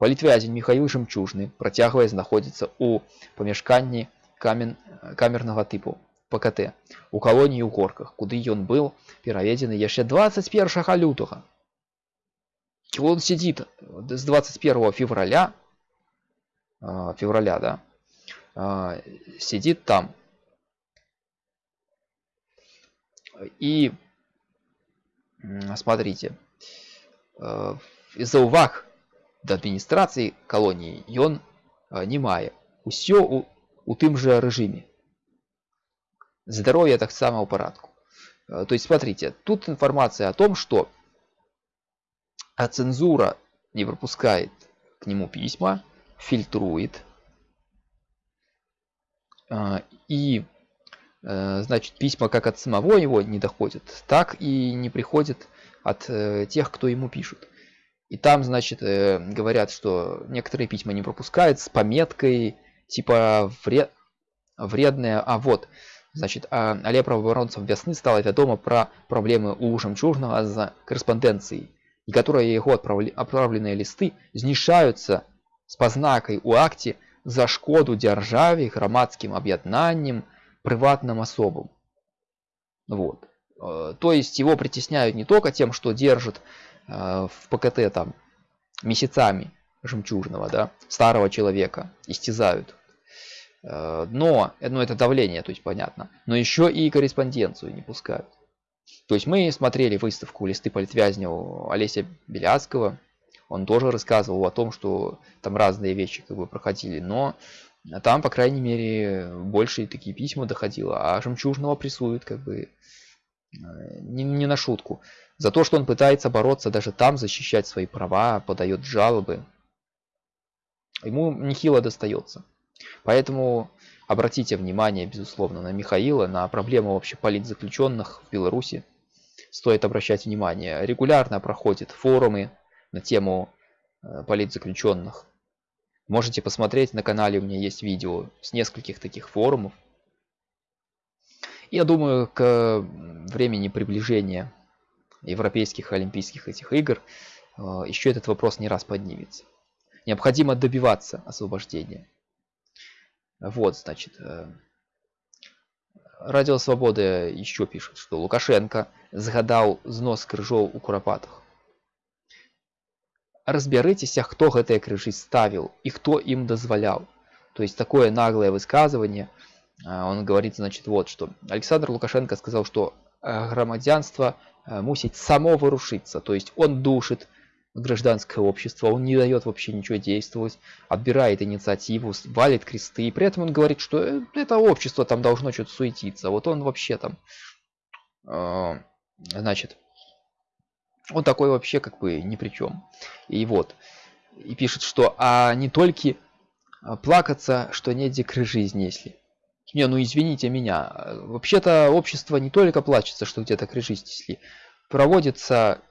Палітвязень Михаил Жемчужны, працягвае знаходзіцца ў памяшканні камен, камернага тыпу ПКТ у калоніі ў горках, куды ён был пераведзены яшчэ 21 лютага. Он сидит с 21 февраля, февраля, да, сидит там. И смотрите, из-за уваг да адміністрацыі калоніі ён не мае усё у, у тым же рэжыме здоровье таксама ў парадку то есть смотрите тут информация о том что а цензура не пропускает к нему письма фильтрует и значит письма как от самого его не доходят так и не приходят от э, тех кто ему пишут и там, значит, э, говорят, что некоторые письма не пропускают с пометкой типа вред... вредная. А вот, значит, а, але праваабаронцам вясны стала вядома пра праблемы ў жамчужнага за карэспандэнцыі, некаторыя яго адправлі... адпраўленыя лісты знішаюцца з пазнакай у акце за шкоду дзяржаве, грамадскім аб'яднаннем, прыватным особам. Вот. Э, то есть его притесняют не только тем, что держит Э, в ПКТ там месяцами жемчужного, да, старого человека истязают. Э, но, ну это давление, то есть понятно. Но еще и корреспонденцию не пускают. То есть мы смотрели выставку «Листы политвязня» у Олеся Беляцкого. Он тоже рассказывал о том, что там разные вещи как бы проходили. Но там, по крайней мере, больше такие письма доходило. А жемчужного прессуют как бы э, не, не на шутку. За то, что он пытается бороться даже там, защищать свои права, подает жалобы. Ему нехило достается. Поэтому обратите внимание, безусловно, на Михаила, на проблему вообще политзаключенных в Беларуси. Стоит обращать внимание. Регулярно проходят форумы на тему э, политзаключенных. Можете посмотреть, на канале у меня есть видео с нескольких таких форумов. Я думаю, к времени приближения европейских олимпийских этих игр, э, еще этот вопрос не раз поднимется. Необходимо добиваться освобождения. Вот, значит, э, Радио Свободы еще пишет, что Лукашенко загадал знос крыжоў у курапатах. Разбярыцеся, кто гэтыя крыжы ставил и кто им дозволял. То есть такое наглое высказывание. Э, он говорит, значит, вот что. Александр Лукашенко сказал, что громадянство мусить само вырушиться. То есть он душит гражданское общество, он не дает вообще ничего действовать, отбирает инициативу, валит кресты. И при этом он говорит, что э, это общество там должно что-то суетиться. Вот он вообще там, э, значит, он такой вообще как бы ни при чем. И вот, и пишет, что а не только плакаться, что негде крыжи изнесли. Не, ну извините меня. Вообще-то общество не только плачется, что где-то крыши снесли. Проводятся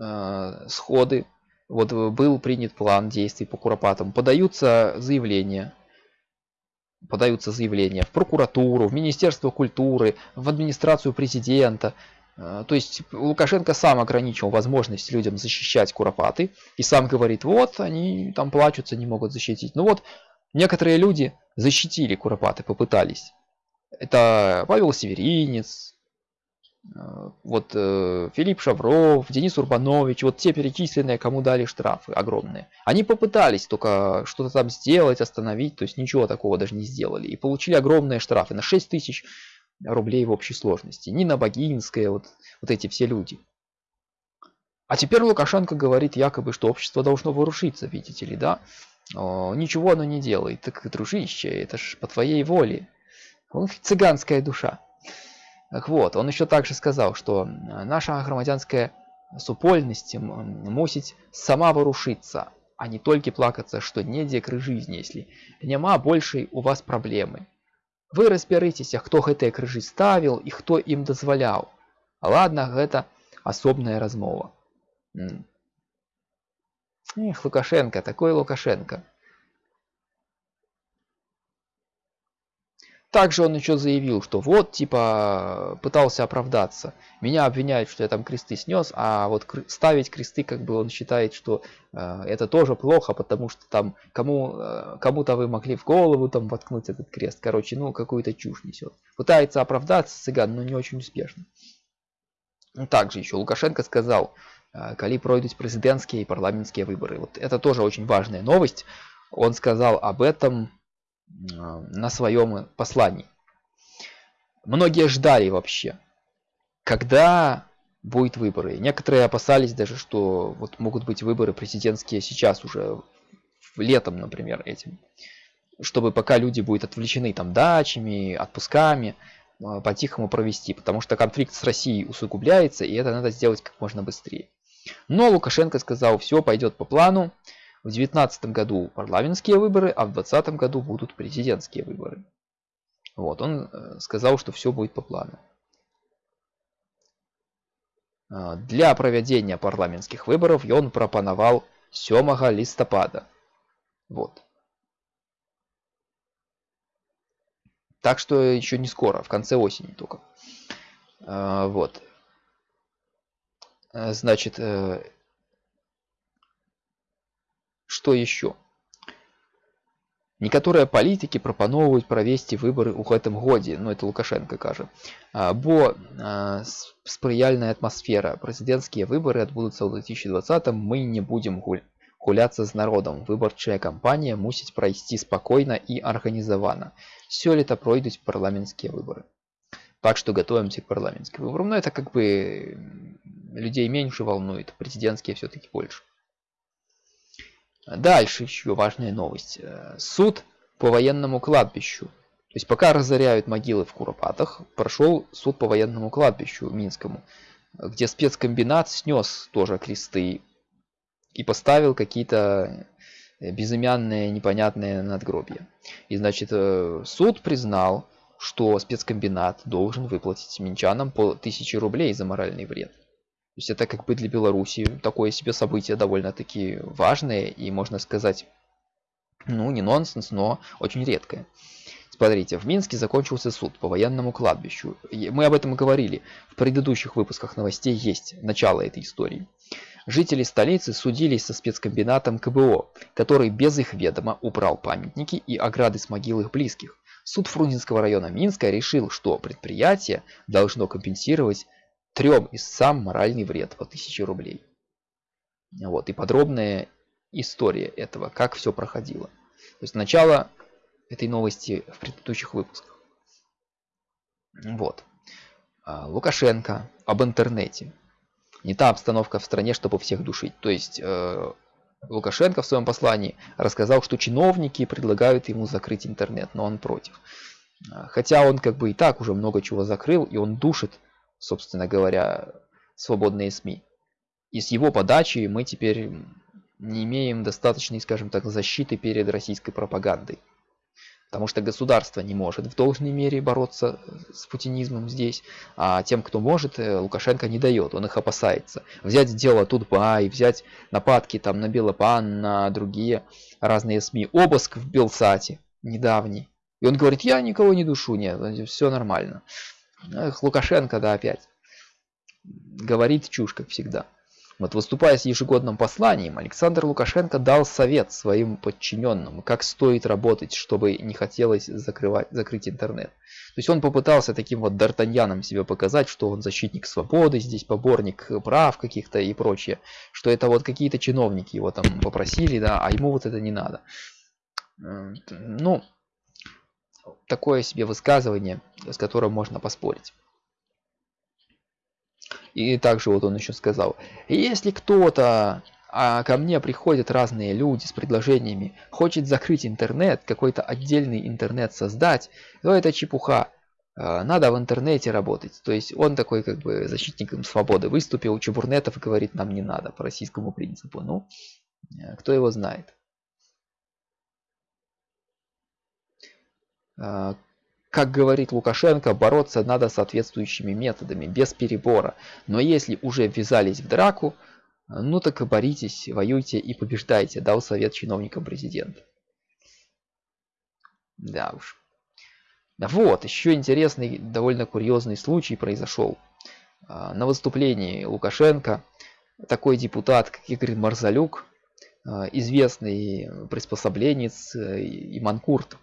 э, сходы, вот был принят план действий по Куропатам, подаются заявления, подаются заявления в прокуратуру, в Министерство культуры, в администрацию президента. Э, то есть Лукашенко сам ограничил возможность людям защищать Куропаты и сам говорит, вот они там плачутся, не могут защитить. Ну вот некоторые люди защитили Куропаты, попытались. Это Павел Северинец, Э, вот э, Филипп Шавров, Денис Урбанович, вот те перечисленные, кому дали штрафы огромные. Они попытались только что-то там сделать, остановить, то есть ничего такого даже не сделали. И получили огромные штрафы на 6 тысяч рублей в общей сложности. Нина Богинская, вот, вот эти все люди. А теперь Лукашенко говорит якобы, что общество должно вырушиться, видите ли, да? О, ничего оно не делает. Так, дружище, это ж по твоей воле. Он цыганская душа. Так вот, он еще также сказал, что наша громадянская супольность мусить сама ворушиться, а не только плакаться, что недзе кры жизни, если няма большей у вас проблемы. Вы разбярыцеся, хто гэтыя крыжы ставіў і хто ім дазваляў. Ладно, гэта асобная размова. Эх, Лукашенко, такой Лукашенко. Также он еще заявил, что вот, типа, пытался оправдаться. Меня обвиняют, что я там кресты снес, а вот ставить кресты, как бы он считает, что э, это тоже плохо, потому что там кому, э, кому-то вы могли в голову там воткнуть этот крест. Короче, ну, какую-то чушь несет. Пытается оправдаться цыган, но не очень успешно. Ну, также еще Лукашенко сказал, э, коли пройдут президентские и парламентские выборы. Вот это тоже очень важная новость. Он сказал об этом а, на своем послании. Многие ждали вообще, когда будут выборы. Некоторые опасались даже, что вот могут быть выборы президентские сейчас уже, летом, например, этим. Чтобы пока люди будут отвлечены там дачами, отпусками, а, по-тихому провести. Потому что конфликт с Россией усугубляется, и это надо сделать как можно быстрее. Но Лукашенко сказал, все пойдет по плану. В 2019 году парламентские выборы, а в 2020 году будут президентские выборы. Вот, он э, сказал, что все будет по плану. А, для проведения парламентских выборов он пропоновал 7 листопада. Вот. Так что еще не скоро, в конце осени только. А, вот. Э, значит, э, что еще? Некаторыя палітыкі прапаноўваюць правесці выбары ў гэтым годзе ну это лукашенко кажа бо спрыяльная атмасфера прэзідэнцкія выбары адбудуцца ў 2020 мы не будзем гуль гуляцца з народам выбарчая кампанія мусіць прайсці спакойна і арганізавана сёлета пройдуць парламенцкія выборы так что готовимся к парламентским выборам но это как бы людей меньше волнует президентские все-таки больше Дальше еще важная новость. Э, суд по военному кладбищу. То есть пока разоряют могилы в Куропатах, прошел суд по военному кладбищу Минскому, где спецкомбинат снес тоже кресты и поставил какие-то безымянные непонятные надгробия. И значит э, суд признал, что спецкомбинат должен выплатить минчанам по 1000 рублей за моральный вред есть это как бы для Беларуси такое себе событие довольно-таки важное и можно сказать, ну не нонсенс, но очень редкое. Смотрите, в Минске закончился суд по военному кладбищу. Мы об этом говорили. В предыдущих выпусках новостей есть начало этой истории. Жители столицы судились со спецкомбинатом КБО, который без их ведома убрал памятники и ограды с могил их близких. Суд Фрунзенского района Минска решил, что предприятие должно компенсировать трем из сам моральный вред по 1000 рублей. Вот, и подробная история этого, как все проходило. То есть начало этой новости в предыдущих выпусках. Вот. А, Лукашенко об интернете. Не та обстановка в стране, чтобы всех душить. То есть э, Лукашенко в своем послании рассказал, что чиновники предлагают ему закрыть интернет, но он против. А, хотя он как бы и так уже много чего закрыл, и он душит собственно говоря, свободные СМИ. И с его подачи мы теперь не имеем достаточной, скажем так, защиты перед российской пропагандой. Потому что государство не может в должной мере бороться с путинизмом здесь, а тем, кто может, э, Лукашенко не дает, он их опасается. Взять дело Тутбай, взять нападки там на Белопан, на другие разные СМИ, обыск в Белсате недавний. И он говорит, я никого не душу, нет, все нормально. Эх, Лукашенко, да, опять. Говорит чушь, как всегда. Вот выступая с ежегодным посланием, Александр Лукашенко дал совет своим подчиненным, как стоит работать, чтобы не хотелось закрывать, закрыть интернет. То есть он попытался таким вот Д'Артаньяном себе показать, что он защитник свободы, здесь поборник прав каких-то и прочее. Что это вот какие-то чиновники его там попросили, да, а ему вот это не надо. Ну, такое себе высказывание, с которым можно поспорить. И также вот он еще сказал, если кто-то а ко мне приходят разные люди с предложениями, хочет закрыть интернет, какой-то отдельный интернет создать, то это чепуха. А, надо в интернете работать. То есть он такой как бы защитником свободы выступил, Чебурнетов говорит, нам не надо по российскому принципу. Ну, э, кто его знает. Как говорит Лукашенко, бороться надо соответствующими методами, без перебора. Но если уже ввязались в драку, ну так и боритесь, воюйте и побеждайте, дал совет чиновникам президента. Да уж. Вот, еще интересный, довольно курьезный случай произошел. А, на выступлении Лукашенко такой депутат, как Игорь Марзалюк, а, известный приспособленец э, и манкурт,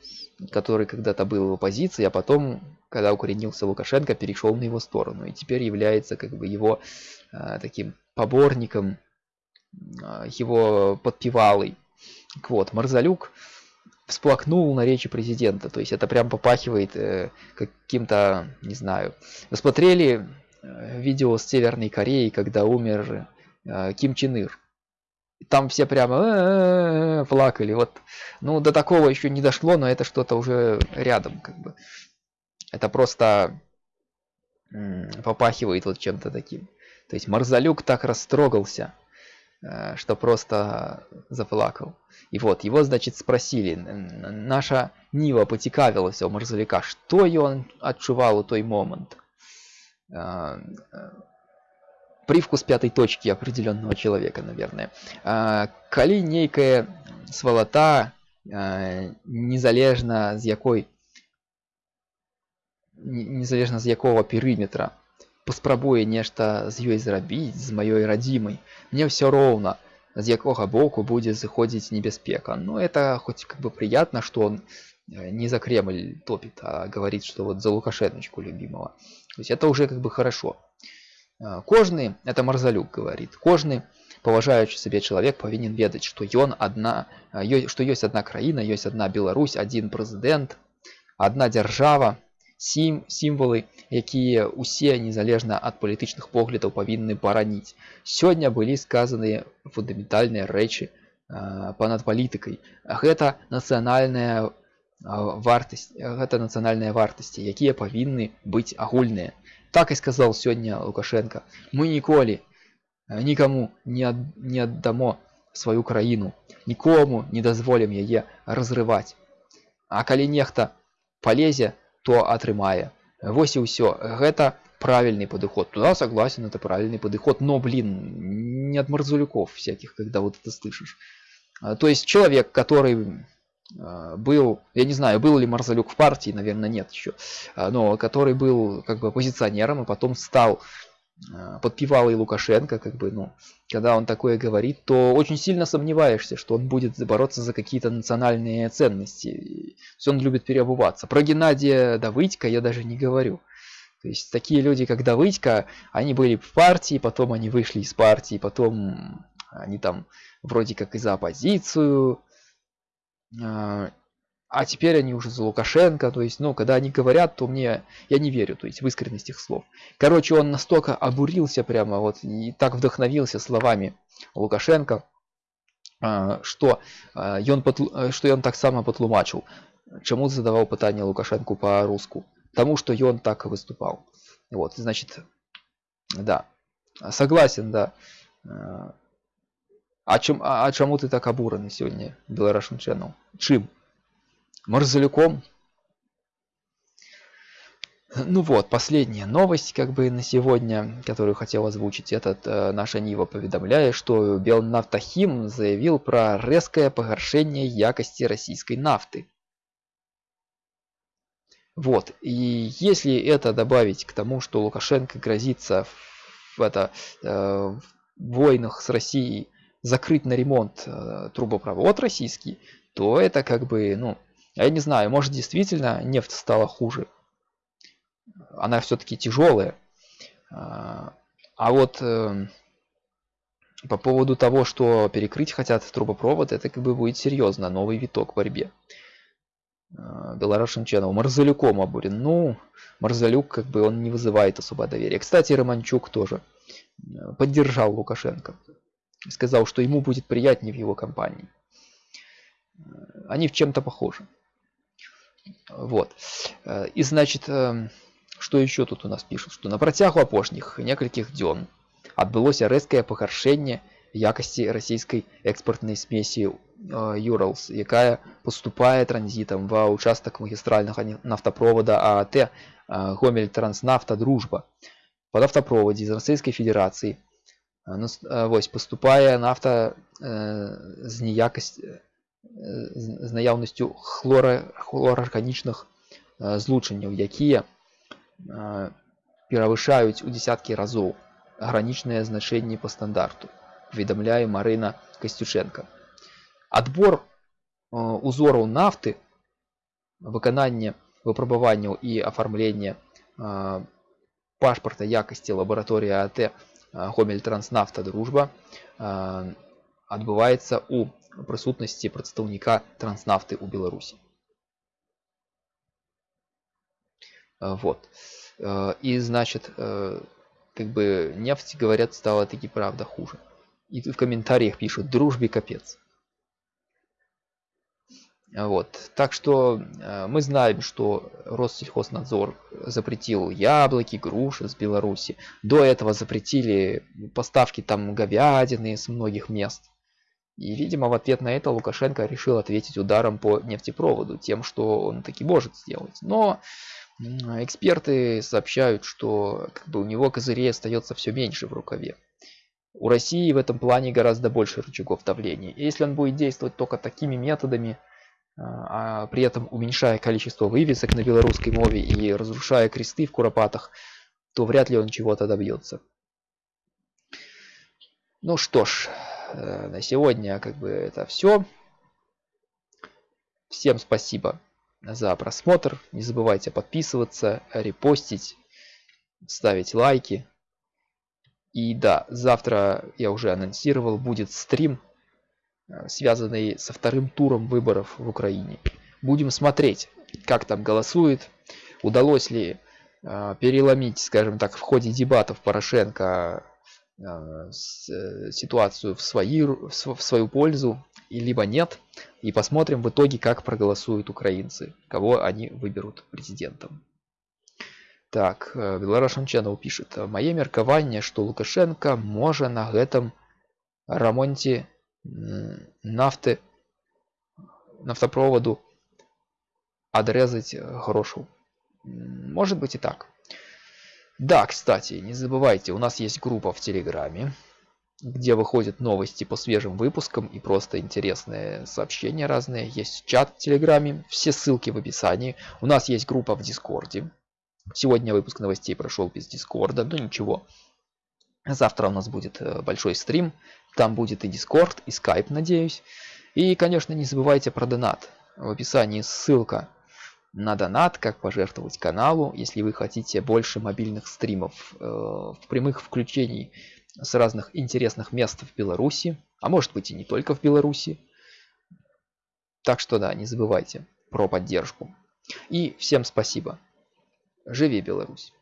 который когда-то был в оппозиции, а потом, когда укоренился Лукашенко, перешел на его сторону и теперь является как бы его э, таким поборником, э, его подпевалой. Вот, Марзалюк всплакнул на речи президента, то есть это прям попахивает э, каким-то, не знаю. Вы смотрели э, видео с Северной Кореи, когда умер э, Ким Чен Ир? Там все прямо э -э -э плакали. Вот, ну, до такого еще не дошло, но это что-то уже рядом, как бы. Это просто попахивает вот чем-то таким. То есть Марзалюк так растрогался, э, что просто заплакал. И вот, его, значит, спросили, наша Нива поцікавилася у Марзалюка, что он отчувал у той момент Э, привкус пятой точки определенного человека, наверное. А, калі нейкая свалата а, незалежна з якой незалежна з якого перыметра паспрабуе нешта з ёй зрабіць з маёй радзімай мне все роўна з якога боку будзе заходзіць небяспека но это хоть как бы приятно что он э, не за кремль топит а говорит что вот за лукашеночку любимого то есть это уже как бы хорошо Э, кожны это марзалюк говорит кожны паважаючы сабе чалавек павінен ведаць што ён адна э, што ёсць адна краіна ёсць адна Беларусь один прэзідэнт одна дзяржава сім сімвалы якія усе незалежна ад палітычных поглядаў павінны бараніць сёння былі сказаныя фундаментальныя рэчы э, панад палітыкай гэта нацыянальная вартасць гэта нацыянальныя вартасці якія павінны быць агульныя так и сказал сегодня Лукашенко. Мы ніколі э, никому не, ад, не отдамо свою краіну, нікому не дазволім яе разрывать. А калі нехта полезе, то атрымае. Вось і ўсё. Гэта правильный подход. Туда согласен, это правильный подход. Но, блин, не от Марзулюков всяких, когда вот это слышишь. А, то есть человек, который а, был, я не знаю, был ли Марзалюк в партии, наверное, нет еще, а, но который был как бы оппозиционером и потом стал а, подпевал и Лукашенко, как бы, ну, когда он такое говорит, то очень сильно сомневаешься, что он будет бороться за какие-то национальные ценности. Все он любит переобуваться. Про Геннадия Давыдько я даже не говорю. То есть такие люди, как Давыдько, они были в партии, потом они вышли из партии, потом они там вроде как и за оппозицию, а, а теперь они уже за Лукашенко, то есть, ну, когда они говорят, то мне, я не верю, то есть, в искренность их слов. Короче, он настолько обурился прямо, вот, и так вдохновился словами Лукашенко, а, что ён, что ён так само патлумачыў, чаму задаваў пытанне Лукашенку по-руску. Тому, что ён так выступал. Вот, значит, да, согласен, да. А, чым а, а чаму ты так абураны сёння беларашын channel чым Марзалюком. Ну вот, последняя новость, как бы на сегодня, которую хотел озвучить. Этот э, наша Нива поведомляет, что Белнафтохим заявил про резкое погоршение якости российской нафты. Вот, и если это добавить к тому, что Лукашенко грозится в, это, э, войнах с Россией закрыть на ремонт э, трубопровод российский, то это как бы, ну, я не знаю, может действительно нефть стала хуже. Она все-таки тяжелая. А, а вот э, по поводу того, что перекрыть хотят трубопровод, это как бы будет серьезно, новый виток в борьбе. А, Белорашин Channel. Марзалюком обурен. Ну, Марзалюк, как бы, он не вызывает особо доверия. Кстати, Романчук тоже э, поддержал Лукашенко. Сказал, что ему будет приятнее в его компании. Э, они в чем-то похожи. Вот. Э, и, значит, что еще тут у нас пишут? Что на протягу апошніх некалькіх дзён адбылося рэзкае пагаршэнне якости российской экспортной смеси Юралс, якая поступае транзитом ва участок магистрального нафтопровода ААТ Гомель Транснафта Дружба. Под автопроводе из Российской Федерации вось поступае нафта з неякасць з наяўнасцю хлора хлорарганічных злучанняў якія перавышаюць у десяткі разоў гранічныя значэнні по стандарту паведамляе Марына Касцюченко. Адбор э, узораў нафты, выкананне выпрабаванняў і афармлення э, пашпарта якасці лабараторыі АТ э, Гомель Транснафта Дружба адбываецца ў прысутнасці прадстаўніка транснафты ў Беларусі. Вот. И значит, как бы нефть, говорят, стала таки правда хуже. И тут в комментариях пишут «дружбе капец». Вот. Так что э, мы знаем, что Россельхознадзор запретил яблоки, груши с Беларуси. До этого запретили поставки там говядины с многих мест. И, видимо, в ответ на это Лукашенко решил ответить ударом по нефтепроводу, тем, что он таки может сделать. Но эксперты сообщают, что как бы, у него козырей остается все меньше в рукаве. У России в этом плане гораздо больше рычагов давления. И если он будет действовать только такими методами, а, а при этом уменьшая количество вывесок на белорусской мове и разрушая кресты в Куропатах, то вряд ли он чего-то добьется. Ну что ж, э, на сегодня как бы это все. Всем спасибо за просмотр. Не забывайте подписываться, репостить, ставить лайки. И да, завтра я уже анонсировал, будет стрим, связанный со вторым туром выборов в Украине. Будем смотреть, как там голосует, удалось ли э, переломить, скажем так, в ходе дебатов Порошенко э, ситуацию в, свои, в свою пользу, либо нет. И посмотрим в итоге, как проголосуют украинцы, кого они выберут президентом. Так, Беларашан Channel пишет. Мае меркаванне, што Лукашенко можа на гэтым рамонце нафты нафтопроводу отрезать грошу. Может быть и так. Да, кстати, не забывайте, у нас есть группа в Телеграме, где выходят новости по свежим выпускам и просто интересные сообщения разные. Есть чат в Телеграме, все ссылки в описании. У нас есть группа в Дискорде, Сегодня выпуск новостей прошел без Дискорда, но ничего. Завтра у нас будет э, большой стрим, там будет и Дискорд, и Скайп, надеюсь. И, конечно, не забывайте про донат. В описании ссылка на донат, как пожертвовать каналу, если вы хотите больше мобильных стримов, э, прямых включений с разных интересных мест в Беларуси, а может быть и не только в Беларуси. Так что да, не забывайте про поддержку. И всем спасибо. Живи Беларусь!